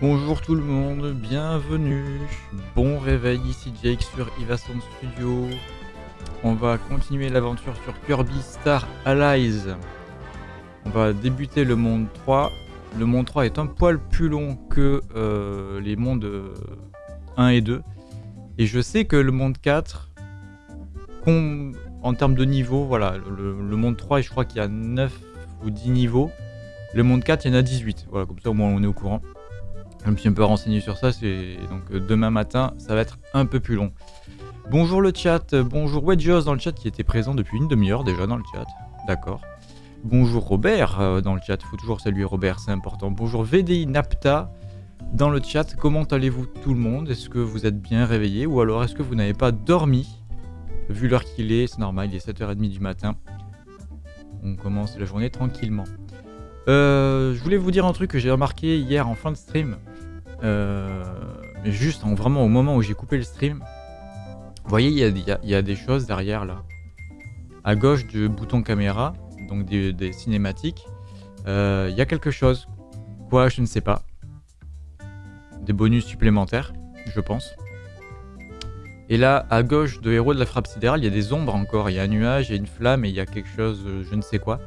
Bonjour tout le monde, bienvenue. Bon réveil ici Jake sur Ivason Studio. On va continuer l'aventure sur Kirby Star Allies. On va débuter le monde 3. Le monde 3 est un poil plus long que euh, les mondes 1 et 2. Et je sais que le monde 4, en termes de niveau, voilà, le, le monde 3, je crois qu'il y a 9 ou 10 niveaux. Le monde 4, il y en a 18. Voilà, comme ça au moins on est au courant. Je me suis un peu renseigné sur ça, c'est donc euh, demain matin, ça va être un peu plus long. Bonjour le chat, bonjour Wedgeos dans le chat qui était présent depuis une demi-heure déjà dans le chat. D'accord. Bonjour Robert euh, dans le chat, faut toujours saluer Robert, c'est important. Bonjour VDI Napta dans le chat, comment allez-vous tout le monde? Est-ce que vous êtes bien réveillé? Ou alors est-ce que vous n'avez pas dormi? Vu l'heure qu'il est, c'est normal, il est 7h30 du matin. On commence la journée tranquillement. Euh, je voulais vous dire un truc que j'ai remarqué hier en fin de stream. Euh, juste, vraiment au moment où j'ai coupé le stream. Vous voyez, il y, a, des choses derrière là. À gauche du bouton caméra, donc des, cinématiques, euh, il y a quelque chose. Quoi, je ne sais pas. Des bonus supplémentaires, je pense. Et là, à gauche de Héros de la Frappe Sidérale, il y a des ombres encore. Il y a un nuage, il y a une flamme et il y a quelque chose, je ne sais quoi.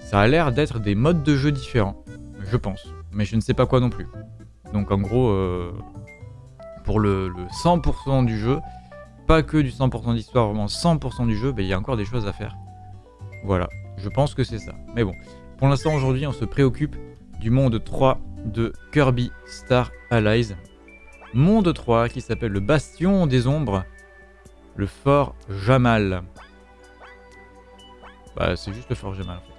Ça a l'air d'être des modes de jeu différents, je pense. Mais je ne sais pas quoi non plus. Donc en gros, euh, pour le, 100% du jeu, pas que du 100% d'histoire, vraiment 100% du jeu, ben, il y a encore des choses à faire. Voilà, je pense que c'est ça. Mais bon, pour l'instant aujourd'hui, on se préoccupe du monde 3 de Kirby Star Allies. Monde 3 qui s'appelle le Bastion des Ombres, le Fort Jamal. Bah, c'est juste le Fort Jamal en fait.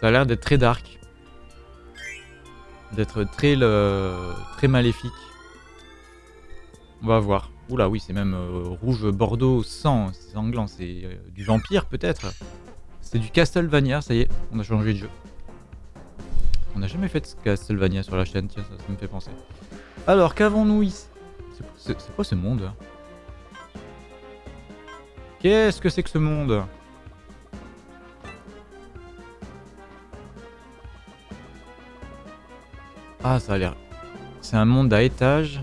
Ça a l'air d'être très dark. D'être très, très maléfique. On va voir. Oula, oui, c'est même euh, rouge bordeaux sang, sanglant. C'est euh, du vampire, peut-être C'est du Castlevania, ça y est, on a changé de jeu. On n'a jamais fait de Castlevania sur la chaîne, tiens, ça, me fait penser. Alors, qu'avons-nous ici? C'est quoi ce monde Qu'est-ce que c'est que ce monde? Ah, ça a l'air... C'est un monde à étage.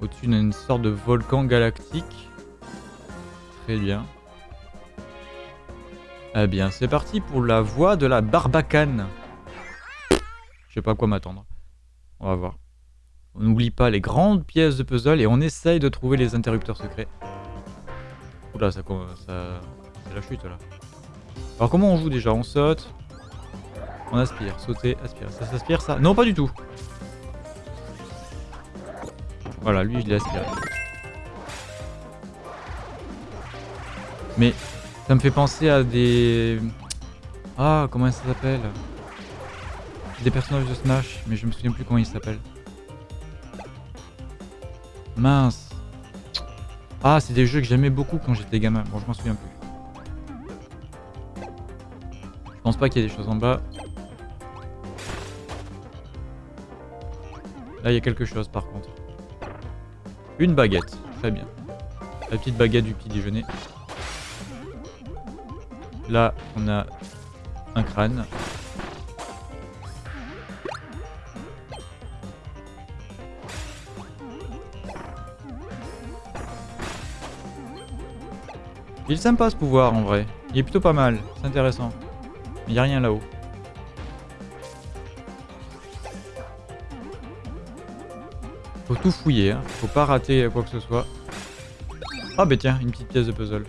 Au-dessus d'une sorte de volcan galactique. Très bien. Eh bien, c'est parti pour la voie de la Barbacane. Je sais pas à quoi m'attendre. On va voir. On n'oublie pas les grandes pièces de puzzle et on essaye de trouver les interrupteurs secrets. Oula, ça, ça c'est la chute là. Alors comment on joue déjà? On saute on aspire, sauter, aspire. Ça s'aspire ça Non, pas du tout. Voilà, lui je l'ai aspiré. Mais ça me fait penser à des... Ah, comment ça s'appelle? Des personnages de Smash, mais je me souviens plus comment ils s'appellent. Mince. Ah, c'est des jeux que j'aimais beaucoup quand j'étais gamin. Bon, je m'en souviens plus. Je pense pas qu'il y ait des choses en bas. Là, il y a quelque chose par contre. Une baguette. Très bien. La petite baguette du petit déjeuner. Là, on a un crâne. Il est sympa ce pouvoir en vrai. Il est plutôt pas mal. C'est intéressant. Il n'y a rien là-haut. Fouiller, hein. faut pas rater quoi que ce soit. Ah bah tiens, une petite pièce de puzzle.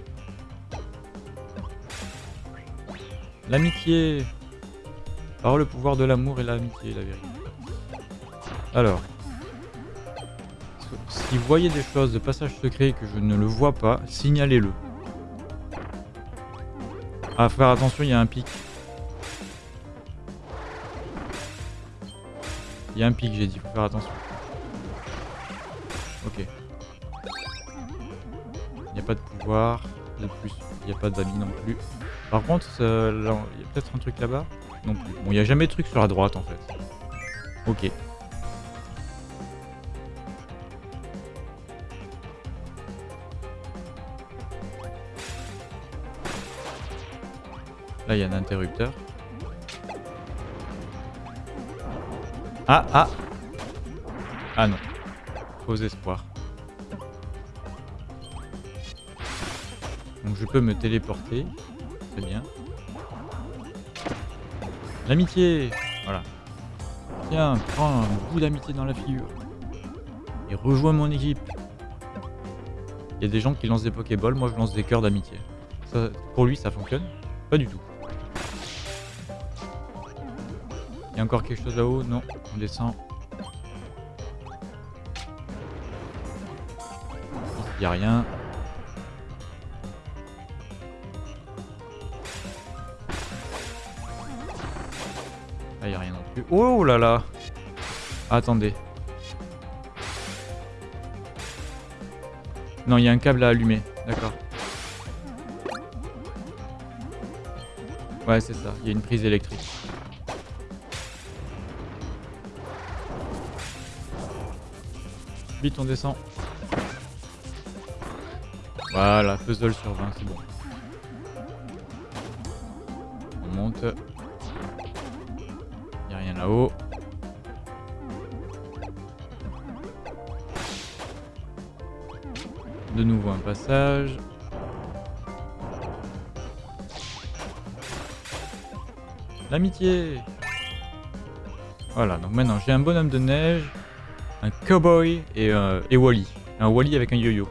L'amitié Par le pouvoir de l'amour et l'amitié, la vérité. Alors. Si vous voyez des choses de passage secret que je ne le vois pas, signalez-le. Ah, faut faire attention, il y a un pic. Il y a un pic, j'ai dit, faut faire attention. De plus. Il n'y a pas d'amis non plus. Par contre, il y a peut-être un truc là-bas Non plus. Bon, il n'y a jamais de truc sur la droite en fait. Ok. Là, il y a un interrupteur. Ah, ah Ah non. Je peux me téléporter. C'est bien. L'amitié Voilà. Tiens, prends un bout d'amitié dans la figure. Et rejoins mon équipe. Il y a des gens qui lancent des Pokéballs, moi je lance des cœurs d'amitié. Pour lui, ça fonctionne Pas du tout. Il y a encore quelque chose là-haut? Non, on descend. Il n'y a rien. Oh là là Attendez. Non, il y a un câble à allumer. D'accord. Ouais, c'est ça. Il y a une prise électrique. Vite, on descend. Voilà, puzzle sur 20, c'est bon. On monte. Là-haut. De nouveau un passage. L'amitié Voilà, donc maintenant j'ai un bonhomme de neige, un cowboy et, euh, et Wally. Un Wally avec un yo-yo.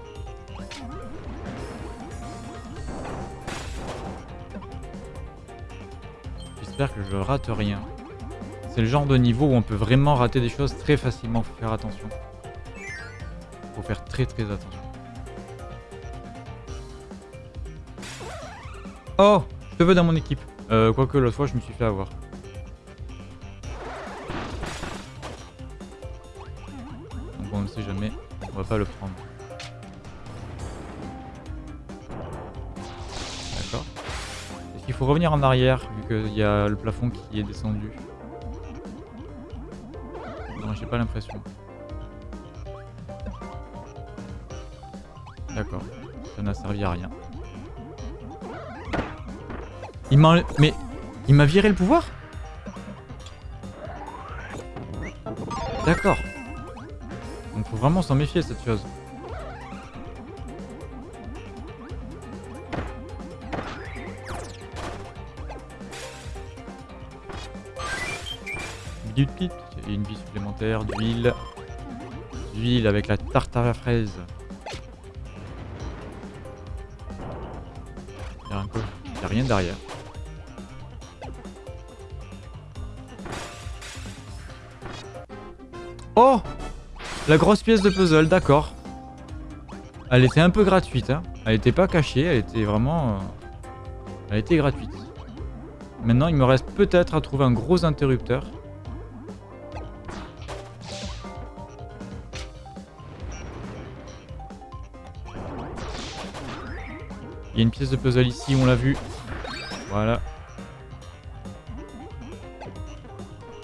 J'espère que je rate rien. C'est le genre de niveau où on peut vraiment rater des choses très facilement, faut faire attention. Faut faire très très attention. Oh Je veux dans mon équipe. Euh, quoique l'autre fois je me suis fait avoir. Donc on ne sait jamais. On va pas le prendre. D'accord. Est-ce qu'il faut revenir en arrière vu qu'il y a le plafond qui est descendu? L'impression. D'accord. Ça n'a servi à rien. Il m'a... Mais... Il m'a viré le pouvoir? D'accord. Donc faut vraiment s'en méfier cette chose. Une vie supplémentaire, d'huile. D'huile avec la tarte à la fraise. Il n'y a rien derrière. Oh La grosse pièce de puzzle, d'accord. Elle était un peu gratuite, hein. Elle était pas cachée, elle était vraiment... Euh, elle était gratuite. Maintenant, il me reste peut-être à trouver un gros interrupteur. Il y a une pièce de puzzle ici, on l'a vu. Voilà.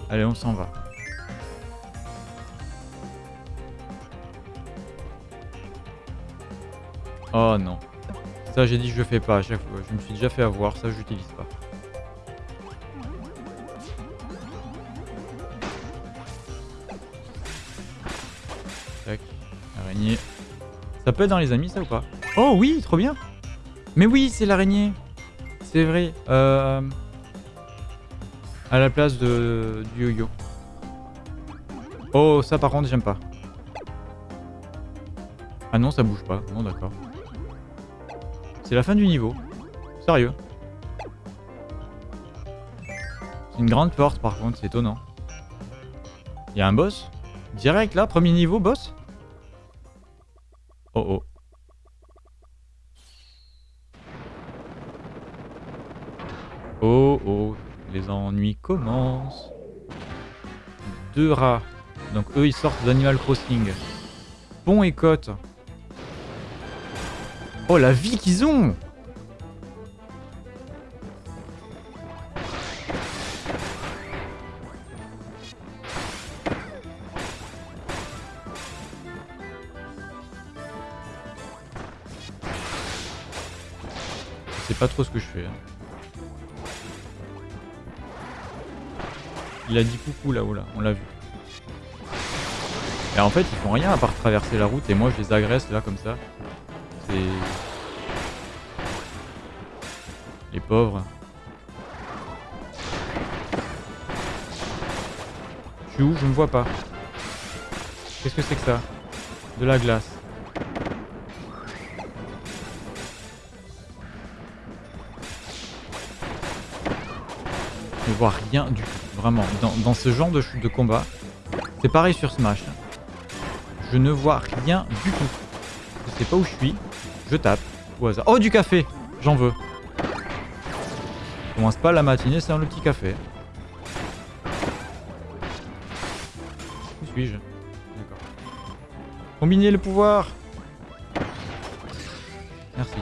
Allez, on s'en va. Oh non. Ça, j'ai dit que je fais pas à chaque fois. Je me suis déjà fait avoir, ça, j'utilise pas. Tac, araignée. Ça peut être dans les amis, ça ou pas? Oh oui, trop bien Mais oui, c'est l'araignée C'est vrai. Euh... À la place de... du yo-yo. Oh, ça par contre, j'aime pas. Ah non, ça bouge pas. Bon, d'accord. C'est la fin du niveau. Sérieux. C'est une grande porte par contre, c'est étonnant. Il y a un boss Direct là, premier niveau, boss Oh oh, les ennuis commencent. Deux rats. Donc eux ils sortent d'Animal Crossing. Pont et côte. Oh, la vie qu'ils ont Je sais pas trop ce que je fais. Hein. Il a dit coucou là-haut, là. On l'a vu. Et en fait, ils font rien à part traverser la route et moi je les agresse là comme ça. C'est... Les pauvres. Je suis où? Je me vois pas. Qu'est-ce que c'est que ça? De la glace. Je ne vois rien du tout. Vraiment. Dans, ce genre de, de combat, c'est pareil sur Smash. Je ne vois rien du tout. Je sais pas où je suis. Je tape au hasard. Oh, du café J'en veux. Je commence pas la matinée sans le petit café. Où suis-je D'accord. Combiner le pouvoir Merci.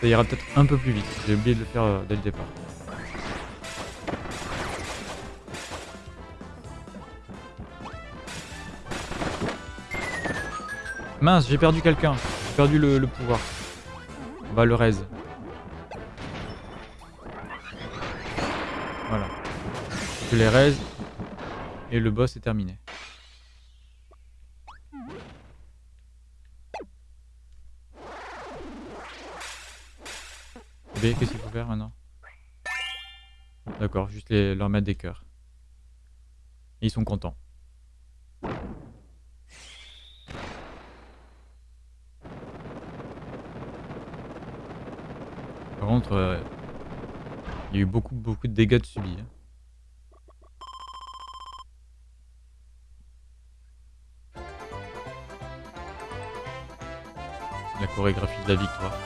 Ça ira peut-être un peu plus vite. J'ai oublié de le faire euh, dès le départ. Mince, j'ai perdu quelqu'un. J'ai perdu le, pouvoir. On le raise. Voilà. Je les raise. Et le boss est terminé. B, qu'est-ce qu'il faut faire maintenant? D'accord, juste les, leur mettre des cœurs. Ils sont contents. Euh, il y a eu beaucoup, beaucoup de dégâts de subis. Hein. La chorégraphie de la victoire.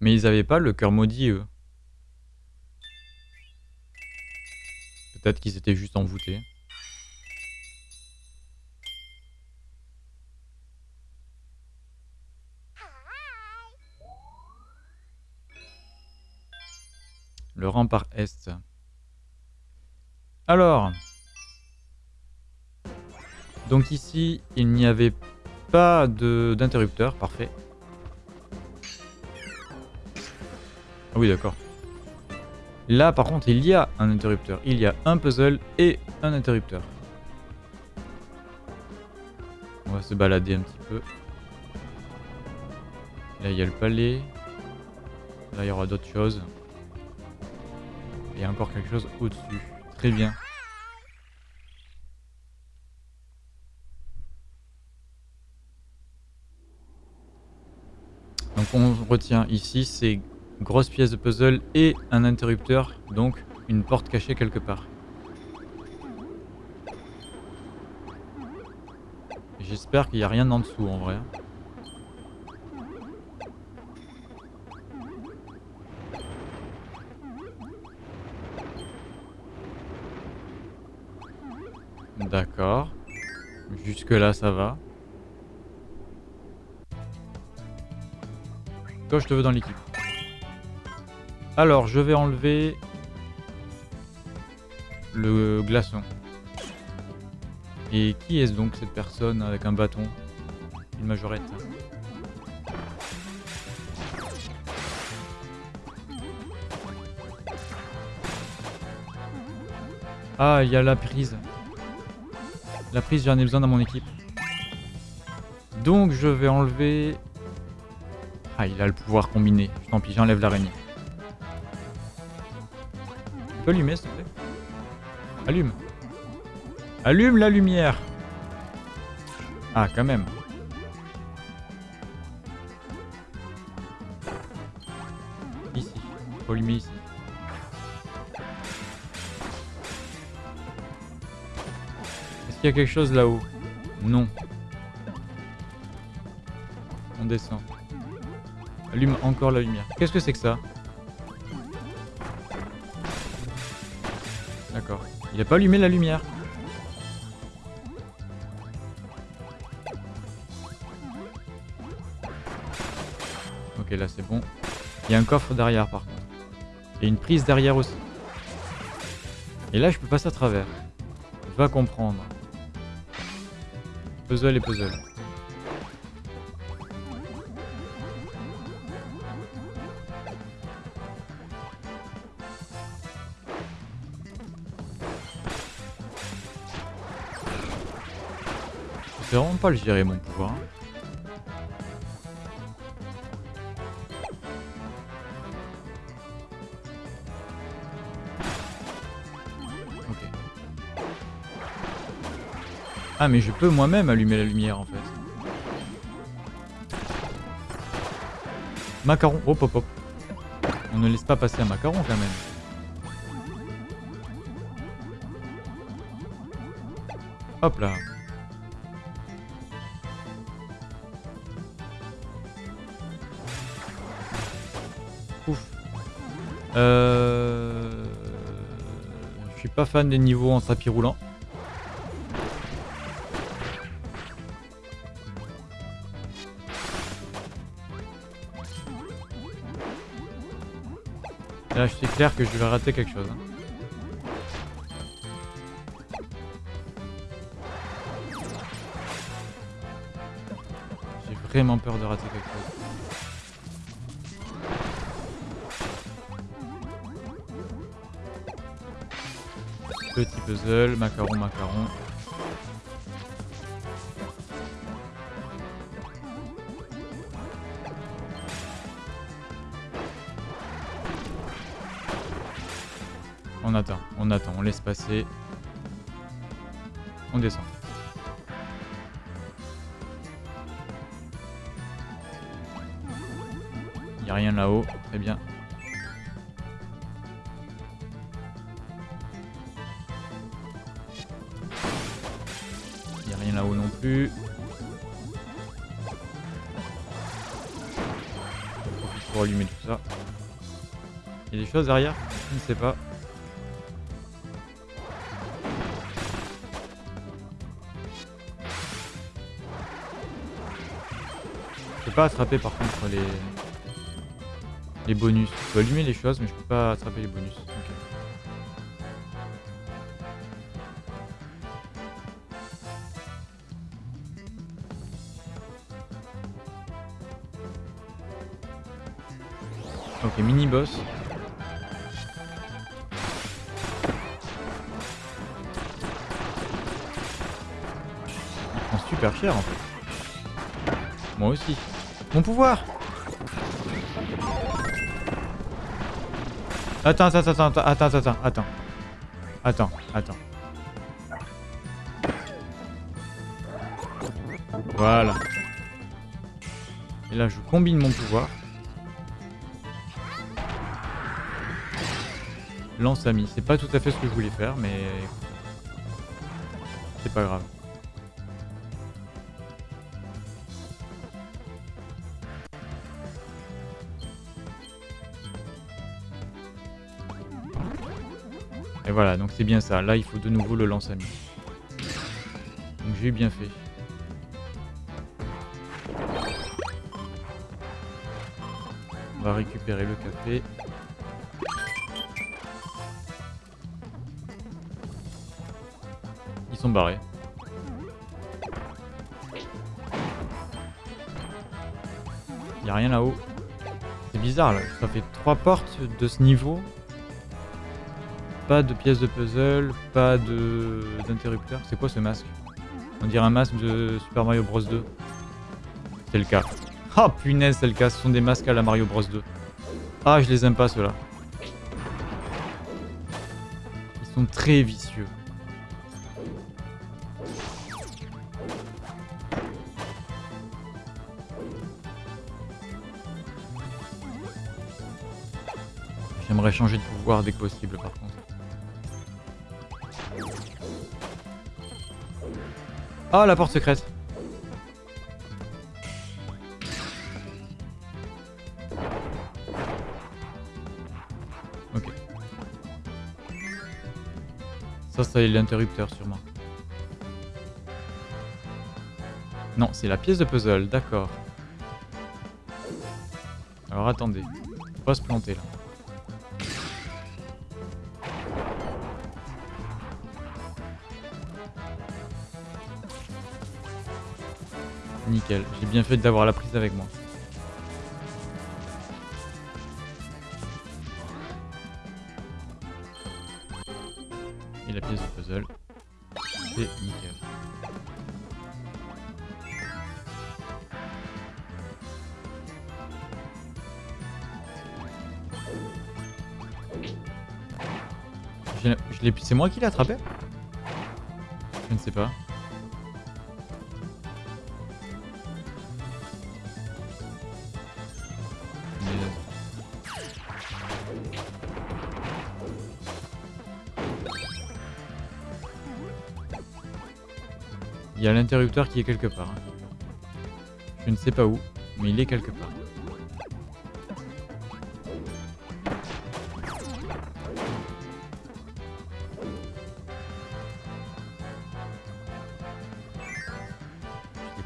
Mais ils avaient pas le cœur maudit, eux. Peut-être qu'ils étaient juste envoûtés. Rempart est. Alors. Donc ici, il n'y avait pas d'interrupteur, parfait. Ah oui, d'accord. Là, par contre, il y a un interrupteur. Il y a un puzzle et un interrupteur. On va se balader un petit peu. Là, il y a le palais. Là, il y aura d'autres choses. Il y a encore quelque chose au-dessus. Très bien. Donc on retient ici ces grosses pièces de puzzle et un interrupteur, donc une porte cachée quelque part. J'espère qu'il n'y a rien en dessous en vrai. D'accord. Jusque là ça va. Toi je te veux dans l'équipe. Alors je vais enlever le glaçon. Et qui est-ce donc cette personne avec un bâton? Une majorette. Ah, il y a la prise. La prise, j'en ai besoin dans mon équipe. Donc je vais enlever... Ah, il a le pouvoir combiné. Tant pis, j'enlève l'araignée. Tu peux allumer, s'il te plaît Allume. Allume la lumière. Ah, quand même. Ici. Faut allumer ici. Il y a quelque chose là-haut Non. On descend. Allume encore la lumière. Qu'est-ce que c'est que ça? D'accord. Il a pas allumé la lumière. Ok, là c'est bon. Il y a un coffre derrière par contre. Et une prise derrière aussi. Et là je peux passer à travers. Va comprendre. Puzzle et puzzle. Je sais vraiment pas le gérer mon pouvoir. Ah mais je peux moi-même allumer la lumière en fait. Macaron, hop hop hop. On ne laisse pas passer un macaron quand même. Hop là. Ouf. Euh... Je suis pas fan des niveaux en tapis roulant. Là, je suis clair que je vais rater quelque chose. hein. J'ai vraiment peur de rater quelque chose. Petit puzzle, macaron, macaron. On attend, on attend, on laisse passer. On descend. Il a rien là-haut, très bien. Il a rien là-haut non plus. On pour allumer tout ça. Il y a des choses derrière Je ne sais pas. Peux pas attraper par contre les les bonus. Je peux allumer les choses mais je peux pas attraper les bonus. Attends, attends, attends, attends, attends, attends, attends. Attends, attends. Voilà. Et là, je combine mon pouvoir. Lance ami. C'est pas tout à fait ce que je voulais faire, mais... C'est pas grave. Et voilà, donc c'est bien ça. Là, il faut de nouveau le lance-ami. Donc j'ai bien fait. On va récupérer le café. Ils sont barrés. Y a rien là-haut. C'est bizarre là. Ça fait trois portes de ce niveau. Pas de pièces de puzzle, pas de d'interrupteur. C'est quoi ce masque? On dirait un masque de Super Mario Bros 2. C'est le cas. Ah punaise, c'est le cas. Ce sont des masques à la Mario Bros 2. Ah, je les aime pas ceux-là. Ils sont très vicieux. J'aimerais changer de pouvoir dès que possible par contre. Oh la porte secrète Ok. Ça c'est l'interrupteur sûrement. Non, c'est la pièce de puzzle, d'accord. Alors attendez, faut pas se planter là. J'ai bien fait d'avoir la prise avec moi. Et la pièce de puzzle. C'est nickel. C'est moi qui l'ai attrapé? Je ne sais pas. A l'interrupteur qui est quelque part. Je ne sais pas où, mais il est quelque part.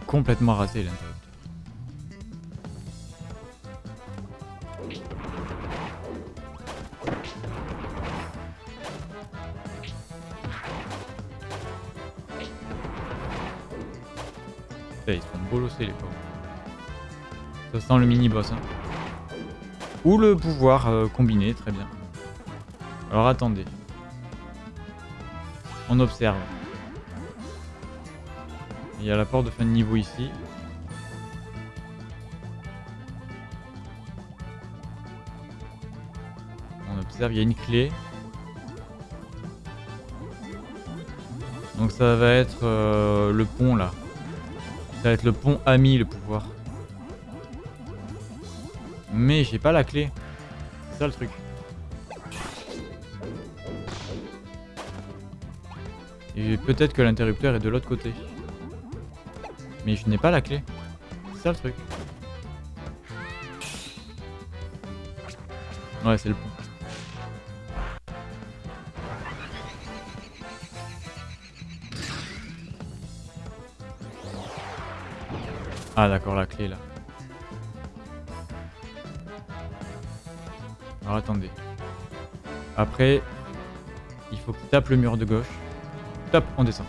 complètement raté l'interrupteur. Les pauvres. Ça sent le mini-boss. Hein. Ou le pouvoir euh, combiné, très bien. Alors attendez. On observe. Il y a la porte de fin de niveau ici. On observe, il y a une clé. Donc ça va être euh, le pont là. Ça va être le pont ami le pouvoir. Mais j'ai pas la clé. C'est ça le truc. Et peut-être que l'interrupteur est de l'autre côté. Mais je n'ai pas la clé. C'est ça le truc. Ouais, c'est le pont. Ah d'accord, la clé là. Alors attendez. Après, il faut qu'il tape le mur de gauche. Top, on descend.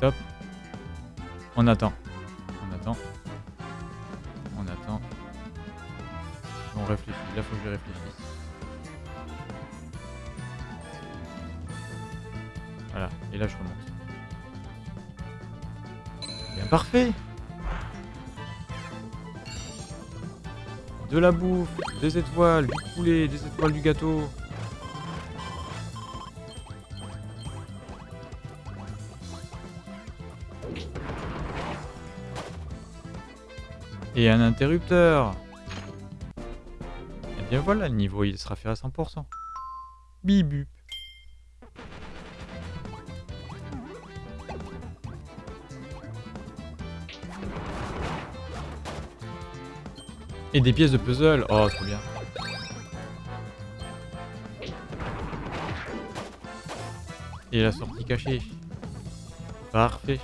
Top. On attend. On attend. On attend. On réfléchit. Là, faut que je réfléchisse. Voilà. Et là, je remonte. Parfait De la bouffe, des étoiles, du poulet, des étoiles du gâteau. Et un interrupteur Et bien voilà, le niveau il sera fait à 100%. Bibu. Et des pièces de puzzle. Oh, trop bien. Et la sortie cachée. Parfait.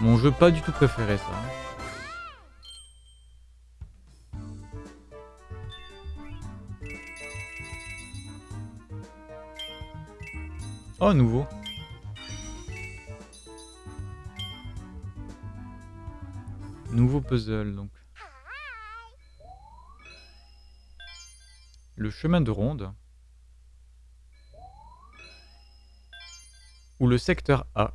Mon jeu pas du tout préféré ça. Oh nouveau. Nouveau puzzle donc. Le chemin de ronde. Ou le secteur A.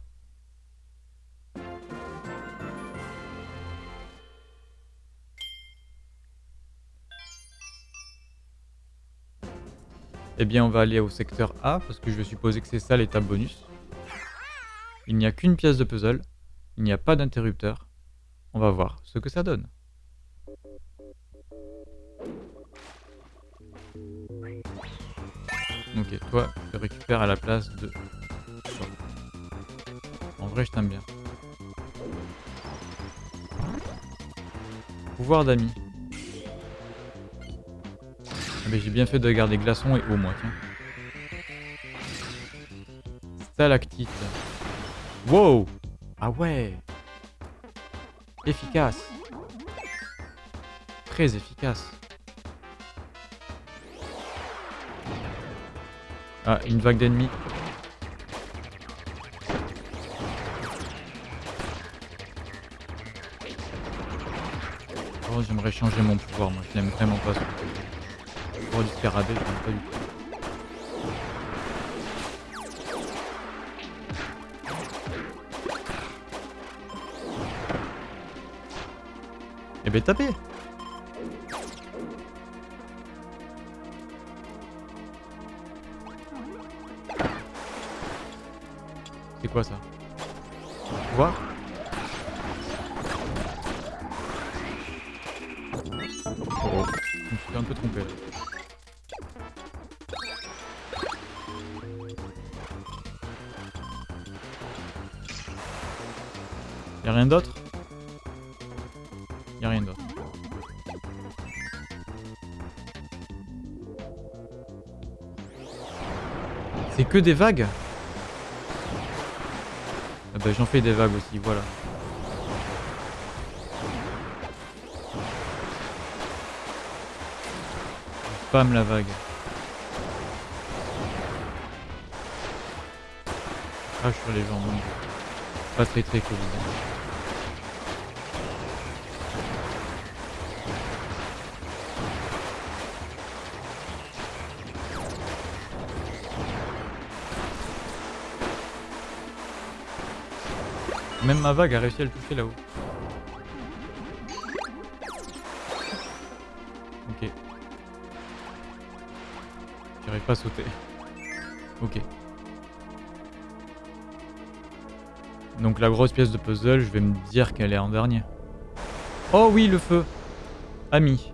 Eh bien, on va aller au secteur A, parce que je vais supposer que c'est ça l'étape bonus. Il n'y a qu'une pièce de puzzle, il n'y a pas d'interrupteur. On va voir ce que ça donne. Ok, toi, tu récupères à la place de... En vrai, je t'aime bien. Pouvoir d'amis. Ah, mais j'ai bien fait de garder glaçon et eau, moi, tiens. Stalactite. Wow Ah ouais Efficace. Très efficace. Ah, une vague d'ennemis. Oh, j'aimerais changer mon pouvoir, moi je l'aime vraiment pas. Pour du scarabée, je pas du tout. Eh ben tapez. C'est quoi ça? Voir Oh, rien d'autre Y'a rien d'autre. C'est que des vagues Ah bah j'en fais des vagues aussi, voilà. Spam la vague. Crash sur les gens. Pas très très cool. Même ma vague a réussi à le toucher là-haut. Ok. J'arrive pas à sauter. Ok. Donc la grosse pièce de puzzle, je vais me dire qu'elle est en dernier. Oh oui, le feu Ami.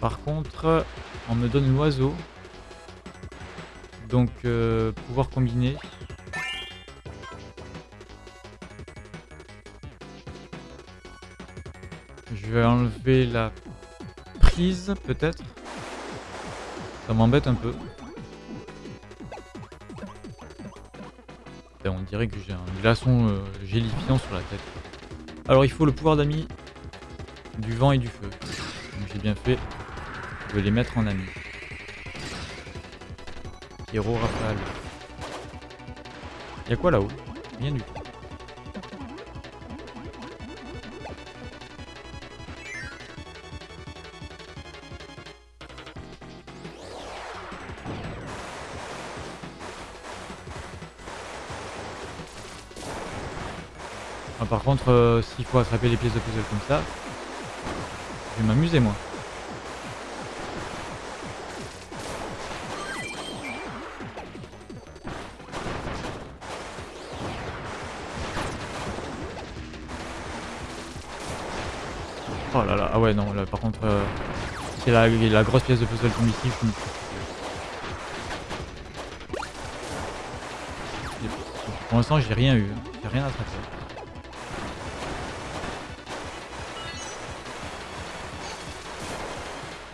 Par contre, on me donne l'oiseau. Donc, euh, pouvoir combiner. Je vais enlever la prise, peut-être. Ça m'embête un peu. on dirait que j'ai un glaçon euh, gélifiant sur la tête. Alors, il faut le pouvoir d'ami du vent et du feu. J'ai bien fait de les mettre en ami. Héros rafale. Y'a quoi là-haut? Rien du tout. Ah, par contre, euh, s'il faut attraper les pièces de puzzle comme ça, je vais m'amuser moi. Ah ouais non, là par contre, euh, c'est la, grosse pièce de puzzle tombe ici, je. Pour l'instant j'ai rien eu, j'ai rien attrapé.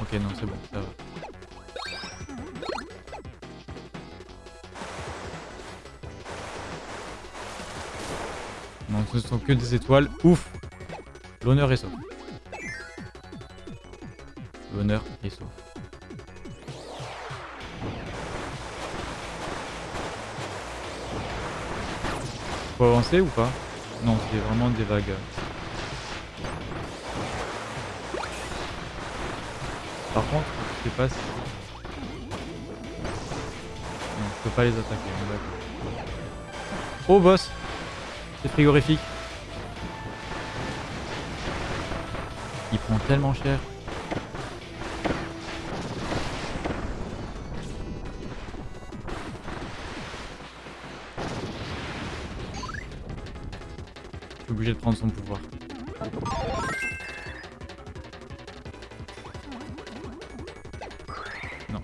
Ok non c'est bon, ça va. Non ce sont que des étoiles, ouf L'honneur est sauf. L'honneur est sauf. Faut avancer ou pas? Non, c'est vraiment des vagues. Par contre, je sais pas si... Non, je peux pas les attaquer, Oh boss C'est frigorifique. Il prend tellement cher. Prendre son pouvoir. Non.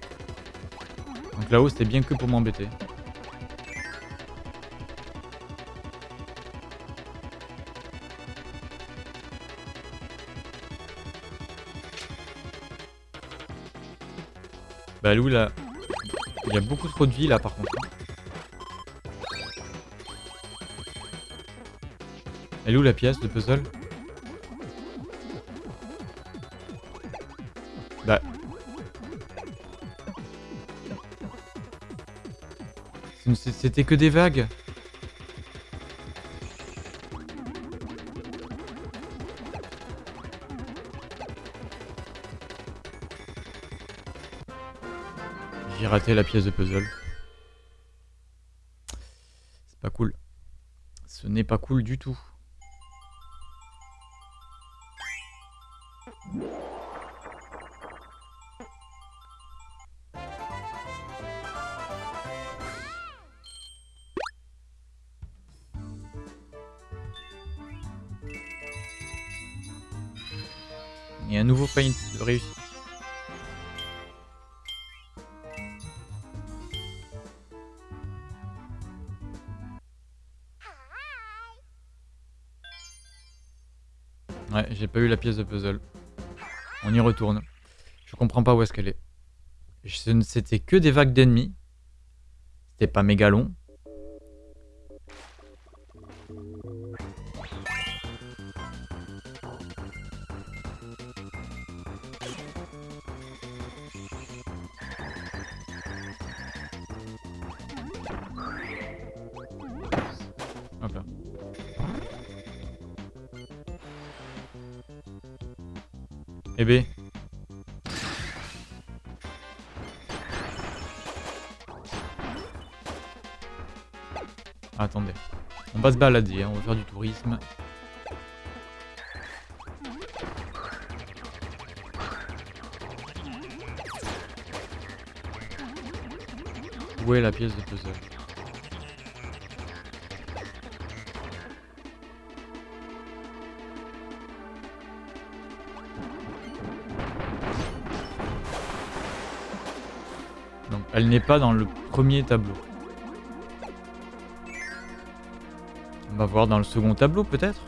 Donc là-haut, c'était bien que pour m'embêter. Bah Lou là, il y a beaucoup trop de vie là par contre. Elle est où la pièce de puzzle Bah... C'était que des vagues J'ai raté la pièce de puzzle. C'est pas cool. Ce n'est pas cool du tout. Puzzle. On y retourne. Je comprends pas où est-ce qu'elle est. C'était que des vagues d'ennemis. C'était pas méga long. Attendez. On va se balader, hein, on va faire du tourisme. Où est la pièce de puzzle Elle n'est pas dans le premier tableau. Va voir dans le second tableau peut-être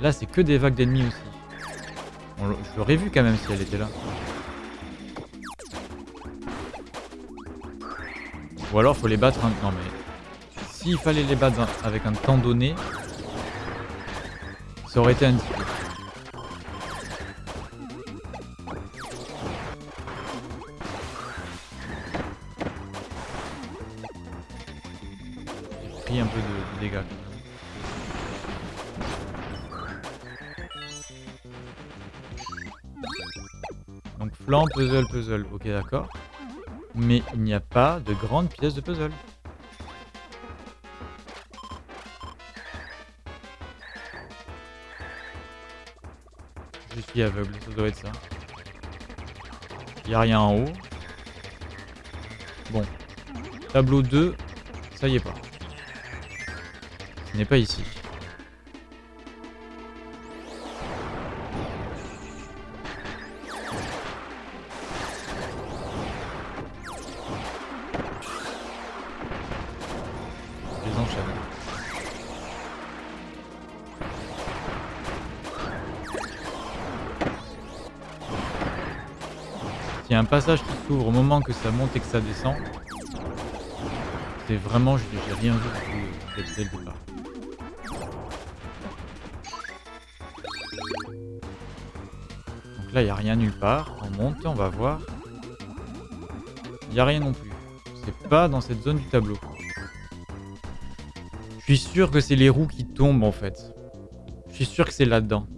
Là c'est que des vagues d'ennemis aussi. je l'aurais vu quand même si elle était là. Ou alors faut les battre un... Non mais... S'il fallait les battre avec un temps donné, ça aurait été un un peu Donc flanc, puzzle, puzzle. Ok, d'accord. Mais il n'y a pas de grande pièce de puzzle. Je suis aveugle, ça doit être ça. Il n'y a rien en haut. Bon. Tableau 2, ça y est pas n'est pas ici. Y a un passage qui s'ouvre au moment que ça monte et que ça descend, c'est vraiment, j'ai rien vu dès le départ. Là, il n'y a rien nulle part. On monte, on va voir. Il n'y a rien non plus. C'est pas dans cette zone du tableau. Je suis sûr que c'est les roues qui tombent en fait. Je suis sûr que c'est là-dedans.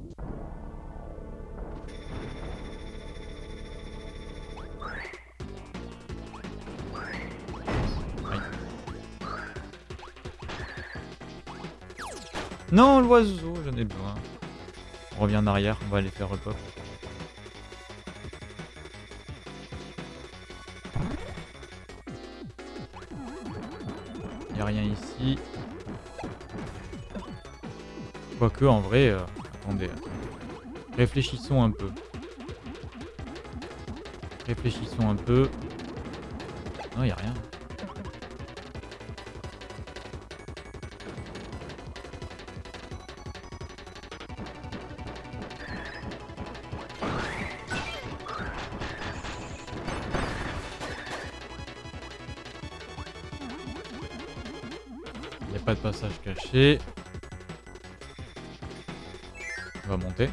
Non, l'oiseau, j'en ai besoin. On revient en arrière, on va aller faire repop. Quoique, en vrai... Euh, attendez. Réfléchissons un peu. Réfléchissons un peu. Non, il a rien. Pas de passage caché. On va monter.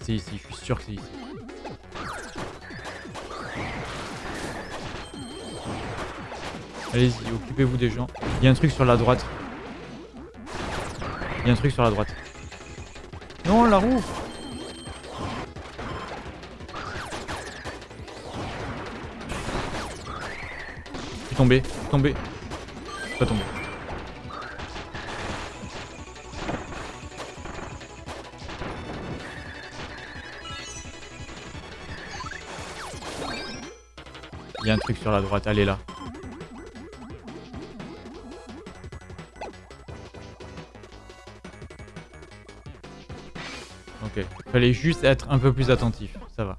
C'est ici, je suis sûr que c'est ici. Allez-y, occupez-vous des gens. Il y a un truc sur la droite. Il y a un truc sur la droite. Non, la roue tombé, tombé. Pas tombé. Il y a un truc sur la droite, allez là. Ok, fallait juste être un peu plus attentif, ça va.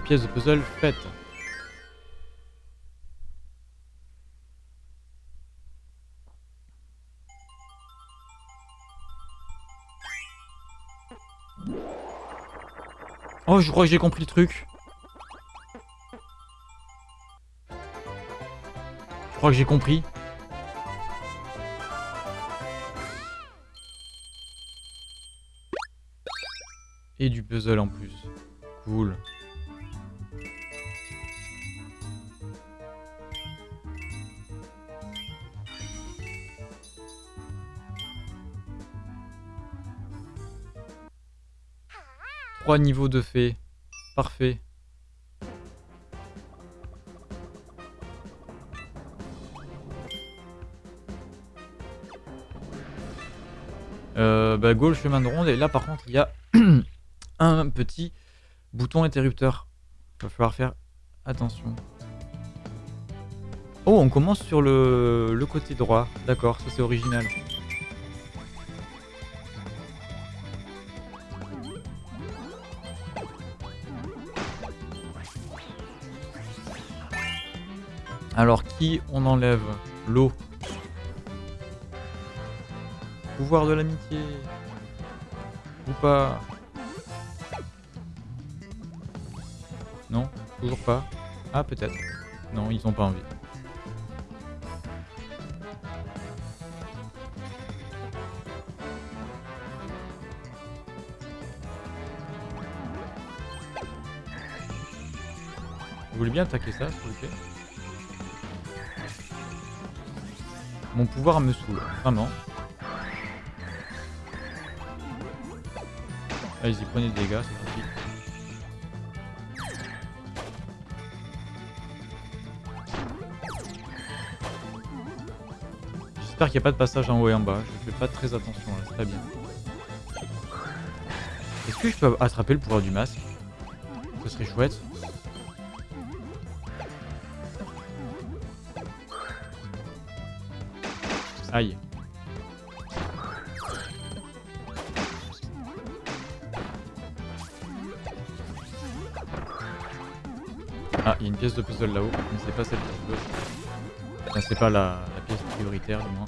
Pièces de puzzle faites. Oh, je crois que j'ai compris le truc. Je crois que j'ai compris. Et du puzzle en plus. Cool. Trois niveaux de fées. Parfait. Euh, bah, go chemin de ronde et là par contre il y a un petit bouton interrupteur. Va falloir faire attention. Oh, on commence sur le, le côté droit. D'accord, ça c'est original. Alors, qui on enlève L'eau. Pouvoir de l'amitié. Ou pas Non Toujours pas Ah, peut-être. Non, ils ont pas envie. Vous voulez bien attaquer ça, s'il vous plaît? Mon pouvoir me saoule, vraiment. Allez-y, prenez des dégâts, c'est parti. J'espère qu'il n'y a pas de passage en haut et en bas. Je fais pas très attention là, c'est très bien. Est-ce que je peux attraper le pouvoir du masque? Ce serait chouette. Aïe. Ah, il y a une pièce de puzzle là-haut, mais c'est pas celle que je c'est pas la pièce prioritaire du moins.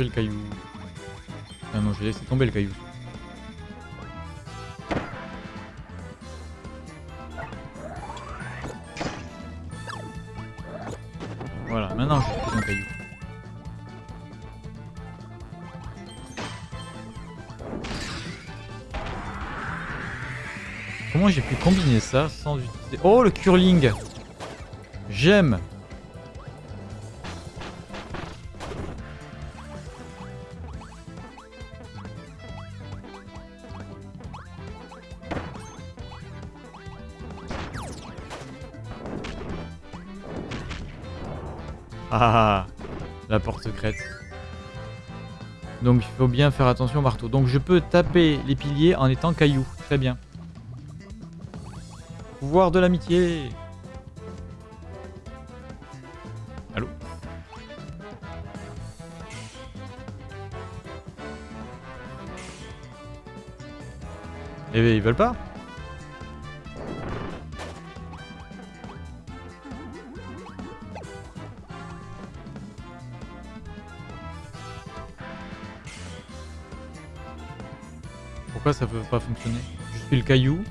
Le caillou. Ah non, j'ai laissé tomber le caillou. Voilà, maintenant je pose un caillou. Comment j'ai pu combiner ça sans utiliser... Oh, le curling J'aime Donc il faut bien faire attention au marteau. Donc je peux taper les piliers en étant caillou. Très bien. Pouvoir de l'amitié. Allô Eh ben ils veulent pas? Pourquoi ça peut pas fonctionner Je suis le caillou.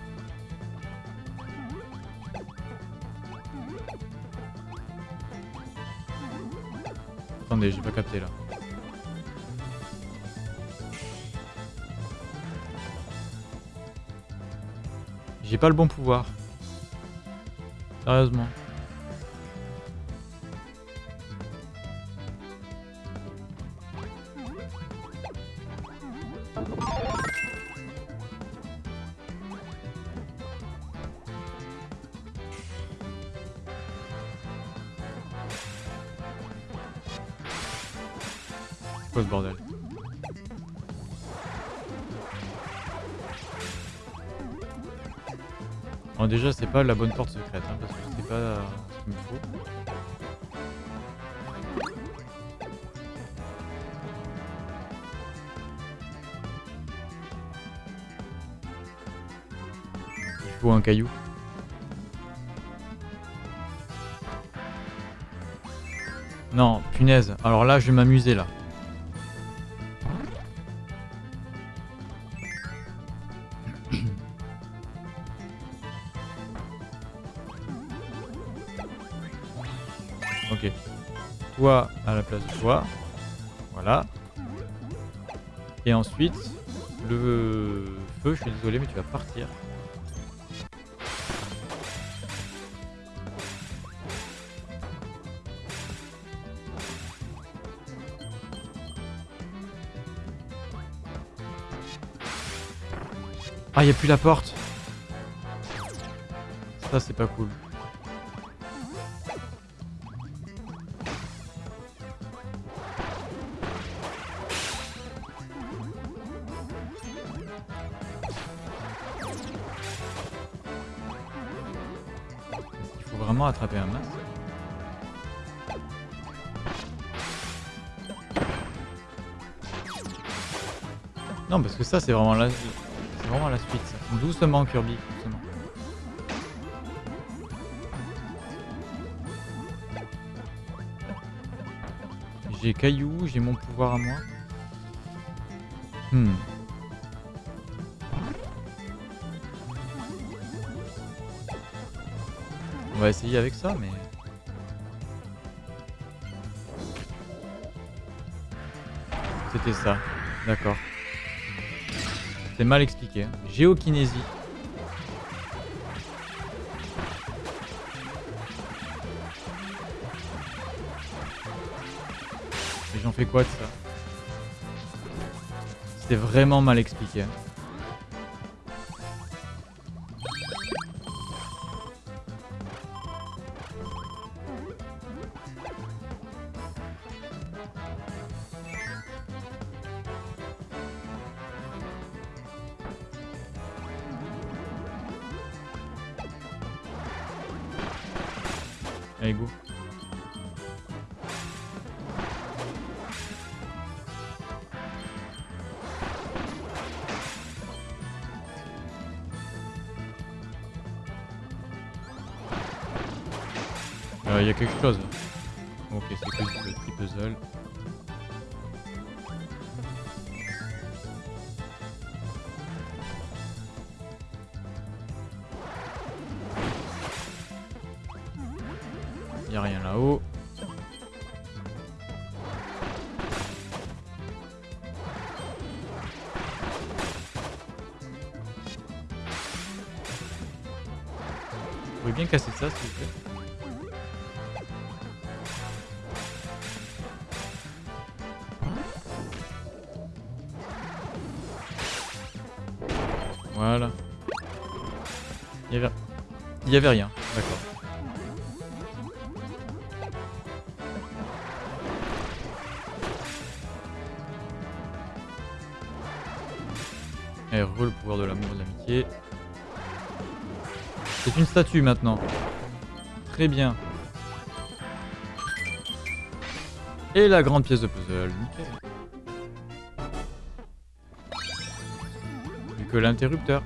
Attendez, j'ai pas capté là. J'ai pas le bon pouvoir. Sérieusement. Déjà c'est pas la bonne porte secrète hein, parce que c'est pas euh, ce qu'il me faut. Il faut un caillou. Non, punaise. Alors là, je vais m'amuser là. Place de toi. Voilà. Et ensuite, le feu, je suis désolé, mais tu vas partir. Ah, y a plus la porte. Ça, c'est pas cool. Ça, c'est vraiment la... Vraiment la suite. Doucement, Kirby, doucement. J'ai Caillou, j'ai mon pouvoir à moi. Hmm. On va essayer avec ça, mais... C'était ça, d'accord. C'est mal expliqué. Géokinésie. Et j'en fais quoi de ça? C'était vraiment mal expliqué. Allez. Il y a quelque chose. Il y avait rien, d'accord. Et re le pouvoir de l'amour et de l'amitié. C'est une statue maintenant. Très bien. Et la grande pièce de puzzle. Nickel. Plus que l'interrupteur.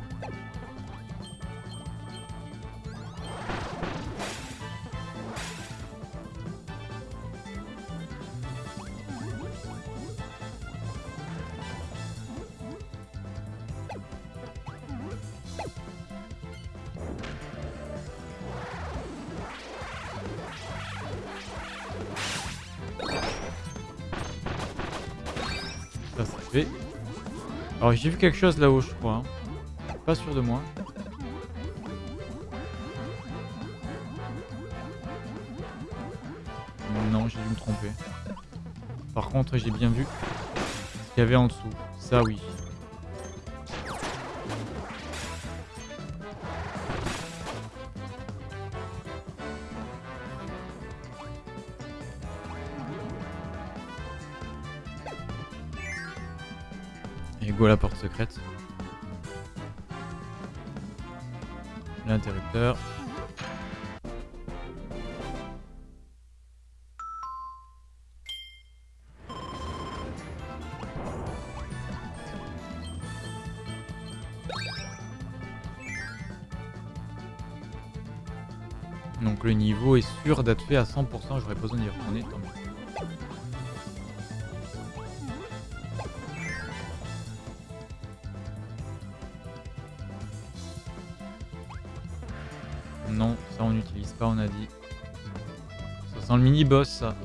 J'ai vu quelque chose là-haut je crois. hein. Pas sûr de moi. Non, j'ai dû me tromper. Par contre, j'ai bien vu ce qu'il y avait en dessous. Ça oui. Donc le niveau est sûr d'être fait à 100%, j'aurais besoin d'y retourner, tant. Non, ça on n'utilise pas, on a dit. Ça sent le mini-boss, ça.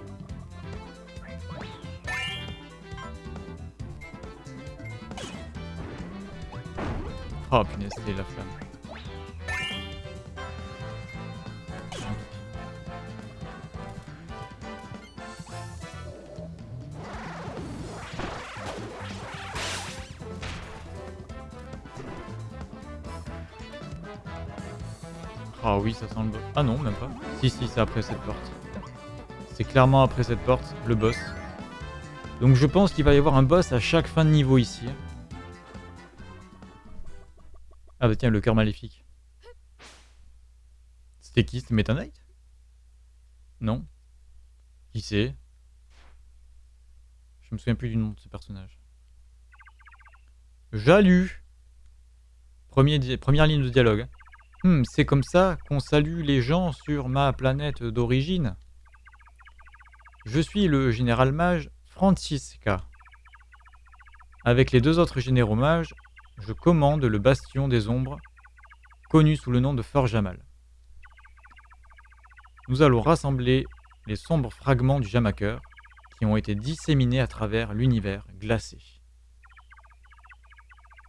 Oh punaise, c'était la flamme. Ça sent le boss. Ah non, même pas. Si, si, c'est après cette porte. C'est clairement après cette porte, le boss. Donc je pense qu'il va y avoir un boss à chaque fin de niveau ici. Ah bah tiens, le cœur maléfique. C'était qui? C'était Meta Non Qui c'est? Je me souviens plus du nom de ce personnage. Jalu Première ligne de dialogue. Hmm, c'est comme ça qu'on salue les gens sur ma planète d'origine. Je suis le général mage Francisca. Avec les deux autres généraux mages, je commande le bastion des ombres, connu sous le nom de Fort Jamal. Nous allons rassembler les sombres fragments du Jamaker qui ont été disséminés à travers l'univers glacé.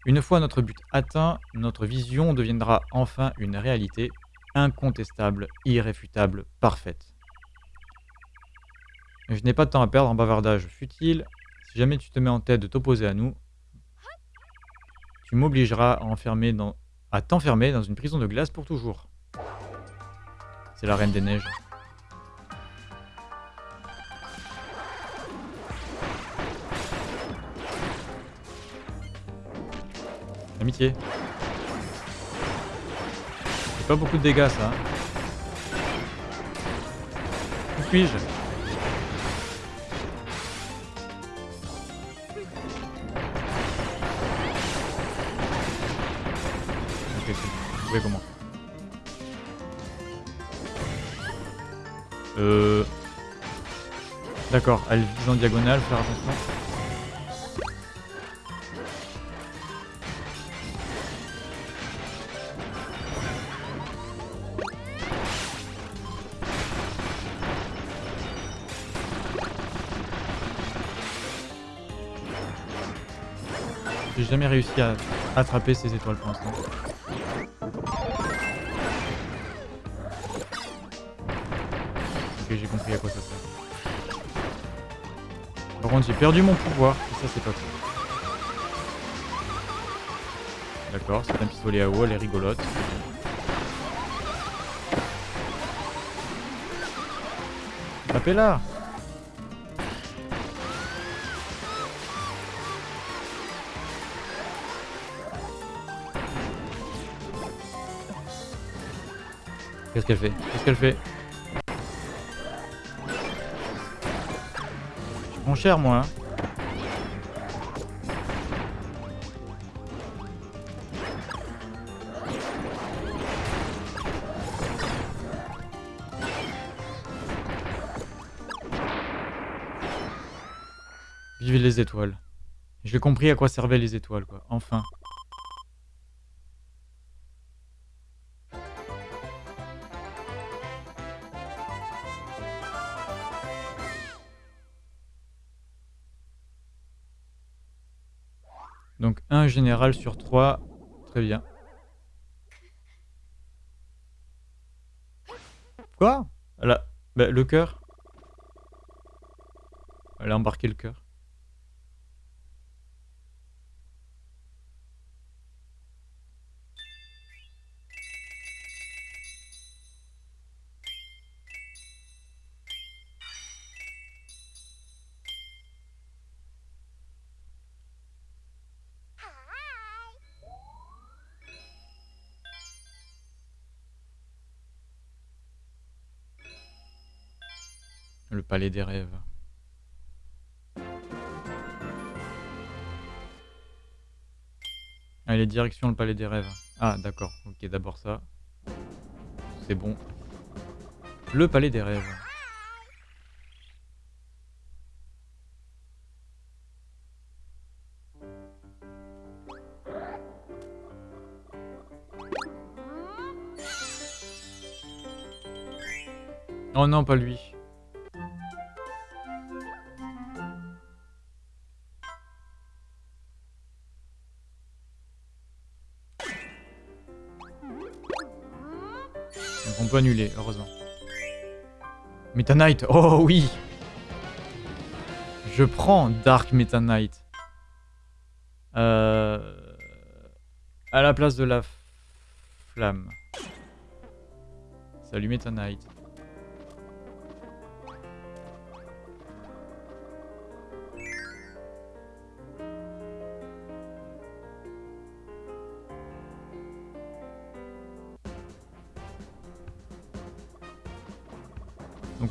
Une fois notre but atteint, notre vision deviendra enfin une réalité incontestable, irréfutable, parfaite. Je n'ai pas de temps à perdre en bavardage futile. Si jamais tu te mets en tête de t'opposer à nous, tu m'obligeras à, t'enfermer dans une prison de glace pour toujours. C'est la Reine des Neiges. Amitié. C'est pas beaucoup de dégâts ça. hein. Où suis-je? Commencer. Euh... D'accord, elle vise en diagonale, faire attention. Jamais réussi à attraper ces étoiles pour l'instant. j'ai compris à quoi ça sert. Par contre, j'ai perdu mon pouvoir, et ça, c'est pas cool. D'accord, c'est un pistolet à eau, elle est rigolote. Tapez-la Qu'est-ce qu'elle fait Qu'est-ce qu'elle fait Je prends cher moi. Hein. Vive les étoiles. J'ai compris à quoi servaient les étoiles, quoi. Enfin. Général sur trois. Très bien. Quoi? Bah, le cœur? Elle a embarqué le cœur. Palais des rêves. Allez, direction le palais des rêves. Ah, d'accord. Ok, d'abord ça. C'est bon. Le palais des rêves. Oh non, pas lui. Peut annuler, heureusement. Meta Knight, oh oui Je prends Dark Meta Knight. Euh... À la place de la flamme. Salut Meta Knight.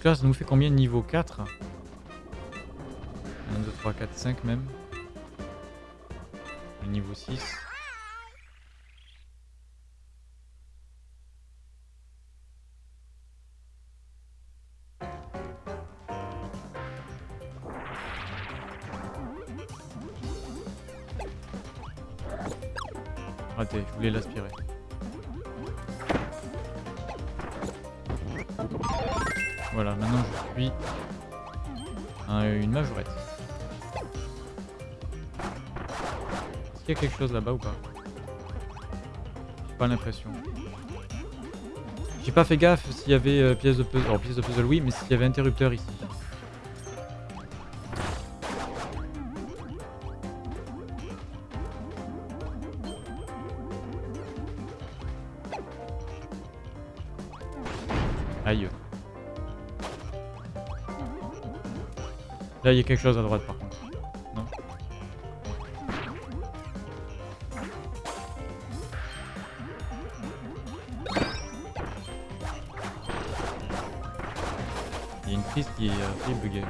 Là, ça nous fait combien de niveau 4 1, 2, 3, 4, 5 même. Le niveau 6. Raté, je voulais l'aspirer. Voilà, maintenant je suis une majorette. Est-ce qu'il y a quelque chose là-bas ou pas? J'ai pas l'impression. J'ai pas fait gaffe s'il y avait euh, pièce de puzzle. Alors pièce de puzzle oui, mais s'il y avait interrupteur ici. Là, il y a quelque chose à droite par contre. Non Il y a une prise qui est assez buggée.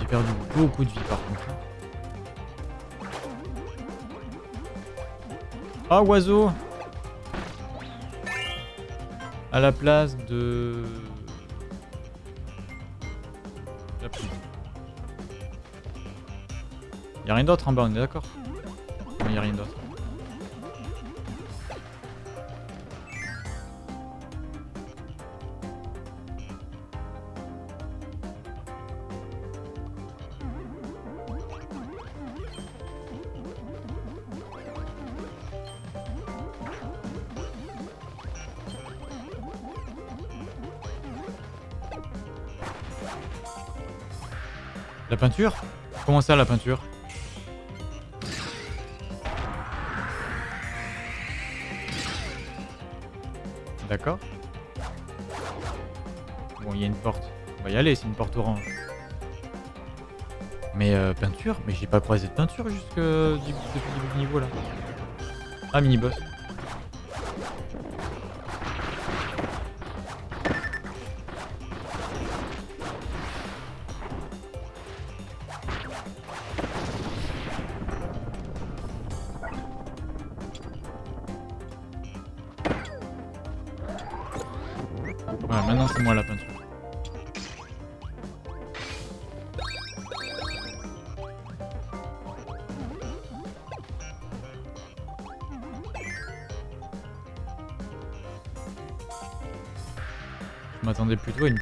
J'ai perdu beaucoup de vie par contre. Ah, oiseau À la place de... Y'a rien d'autre en bas, on est d'accord. Il y a rien d'autre. La peinture? Comment ça la peinture? On va y aller, c'est une porte orange. Mais euh, peinture? Mais j'ai pas croisé de peinture jusque depuis le du niveau là. Ah, mini-boss.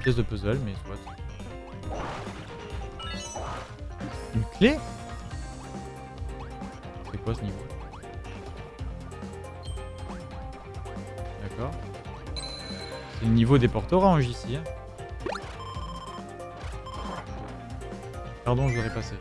Pièce de puzzle, mais soit. Une clé C'est quoi ce niveau? D'accord. C'est le niveau des portes oranges ici. Hein. Pardon, je voudrais passer.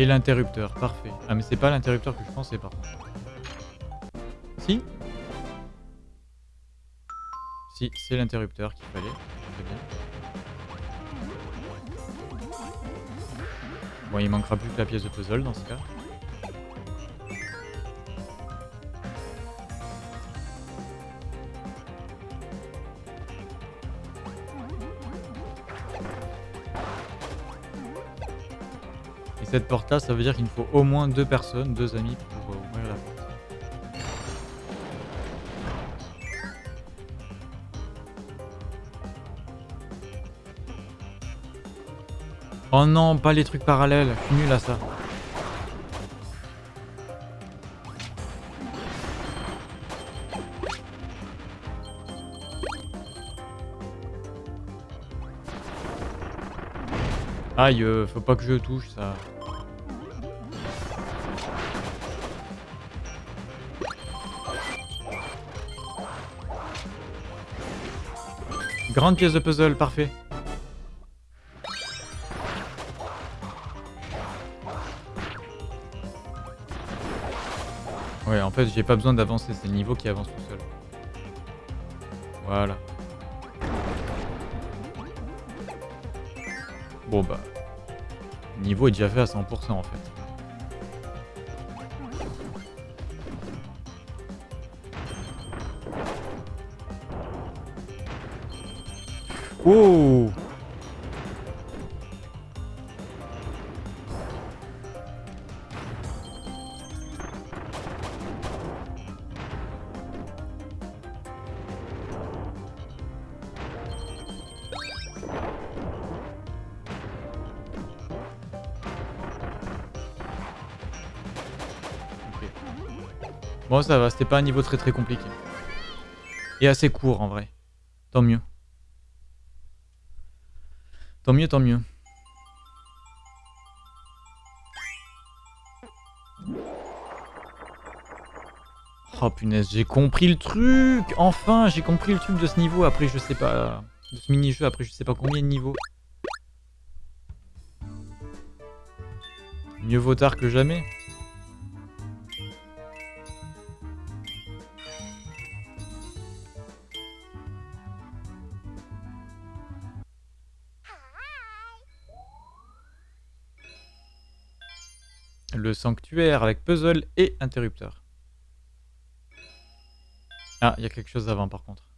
Et l'interrupteur, parfait. Ah mais c'est pas l'interrupteur que je pensais par contre. Si Si, c'est l'interrupteur qu'il fallait. Très bien. Bon, il manquera plus que la pièce de puzzle dans ce cas. Cette porte là, ça veut dire qu'il me faut au moins deux personnes, deux amis pour euh, ouvrir la porte. Oh non, pas les trucs parallèles, je suis nul à ça. Aïe, euh, faut pas que je touche ça. Grande pièce de puzzle, parfait. Ouais, en fait, j'ai pas besoin d'avancer, c'est le niveau qui avance tout seul. Voilà. Bon bah... Le niveau est déjà fait à 100% en fait. C'était pas un niveau très très compliqué. Et assez court en vrai. Tant mieux. Tant mieux, tant mieux. Oh punaise, j'ai compris le truc Enfin, j'ai compris le truc de ce niveau. Après, je sais pas... De ce mini-jeu, après, je sais pas combien de niveaux. Mieux vaut tard que jamais. Sanctuaire avec puzzle et interrupteur. Ah, il y a quelque chose avant par contre.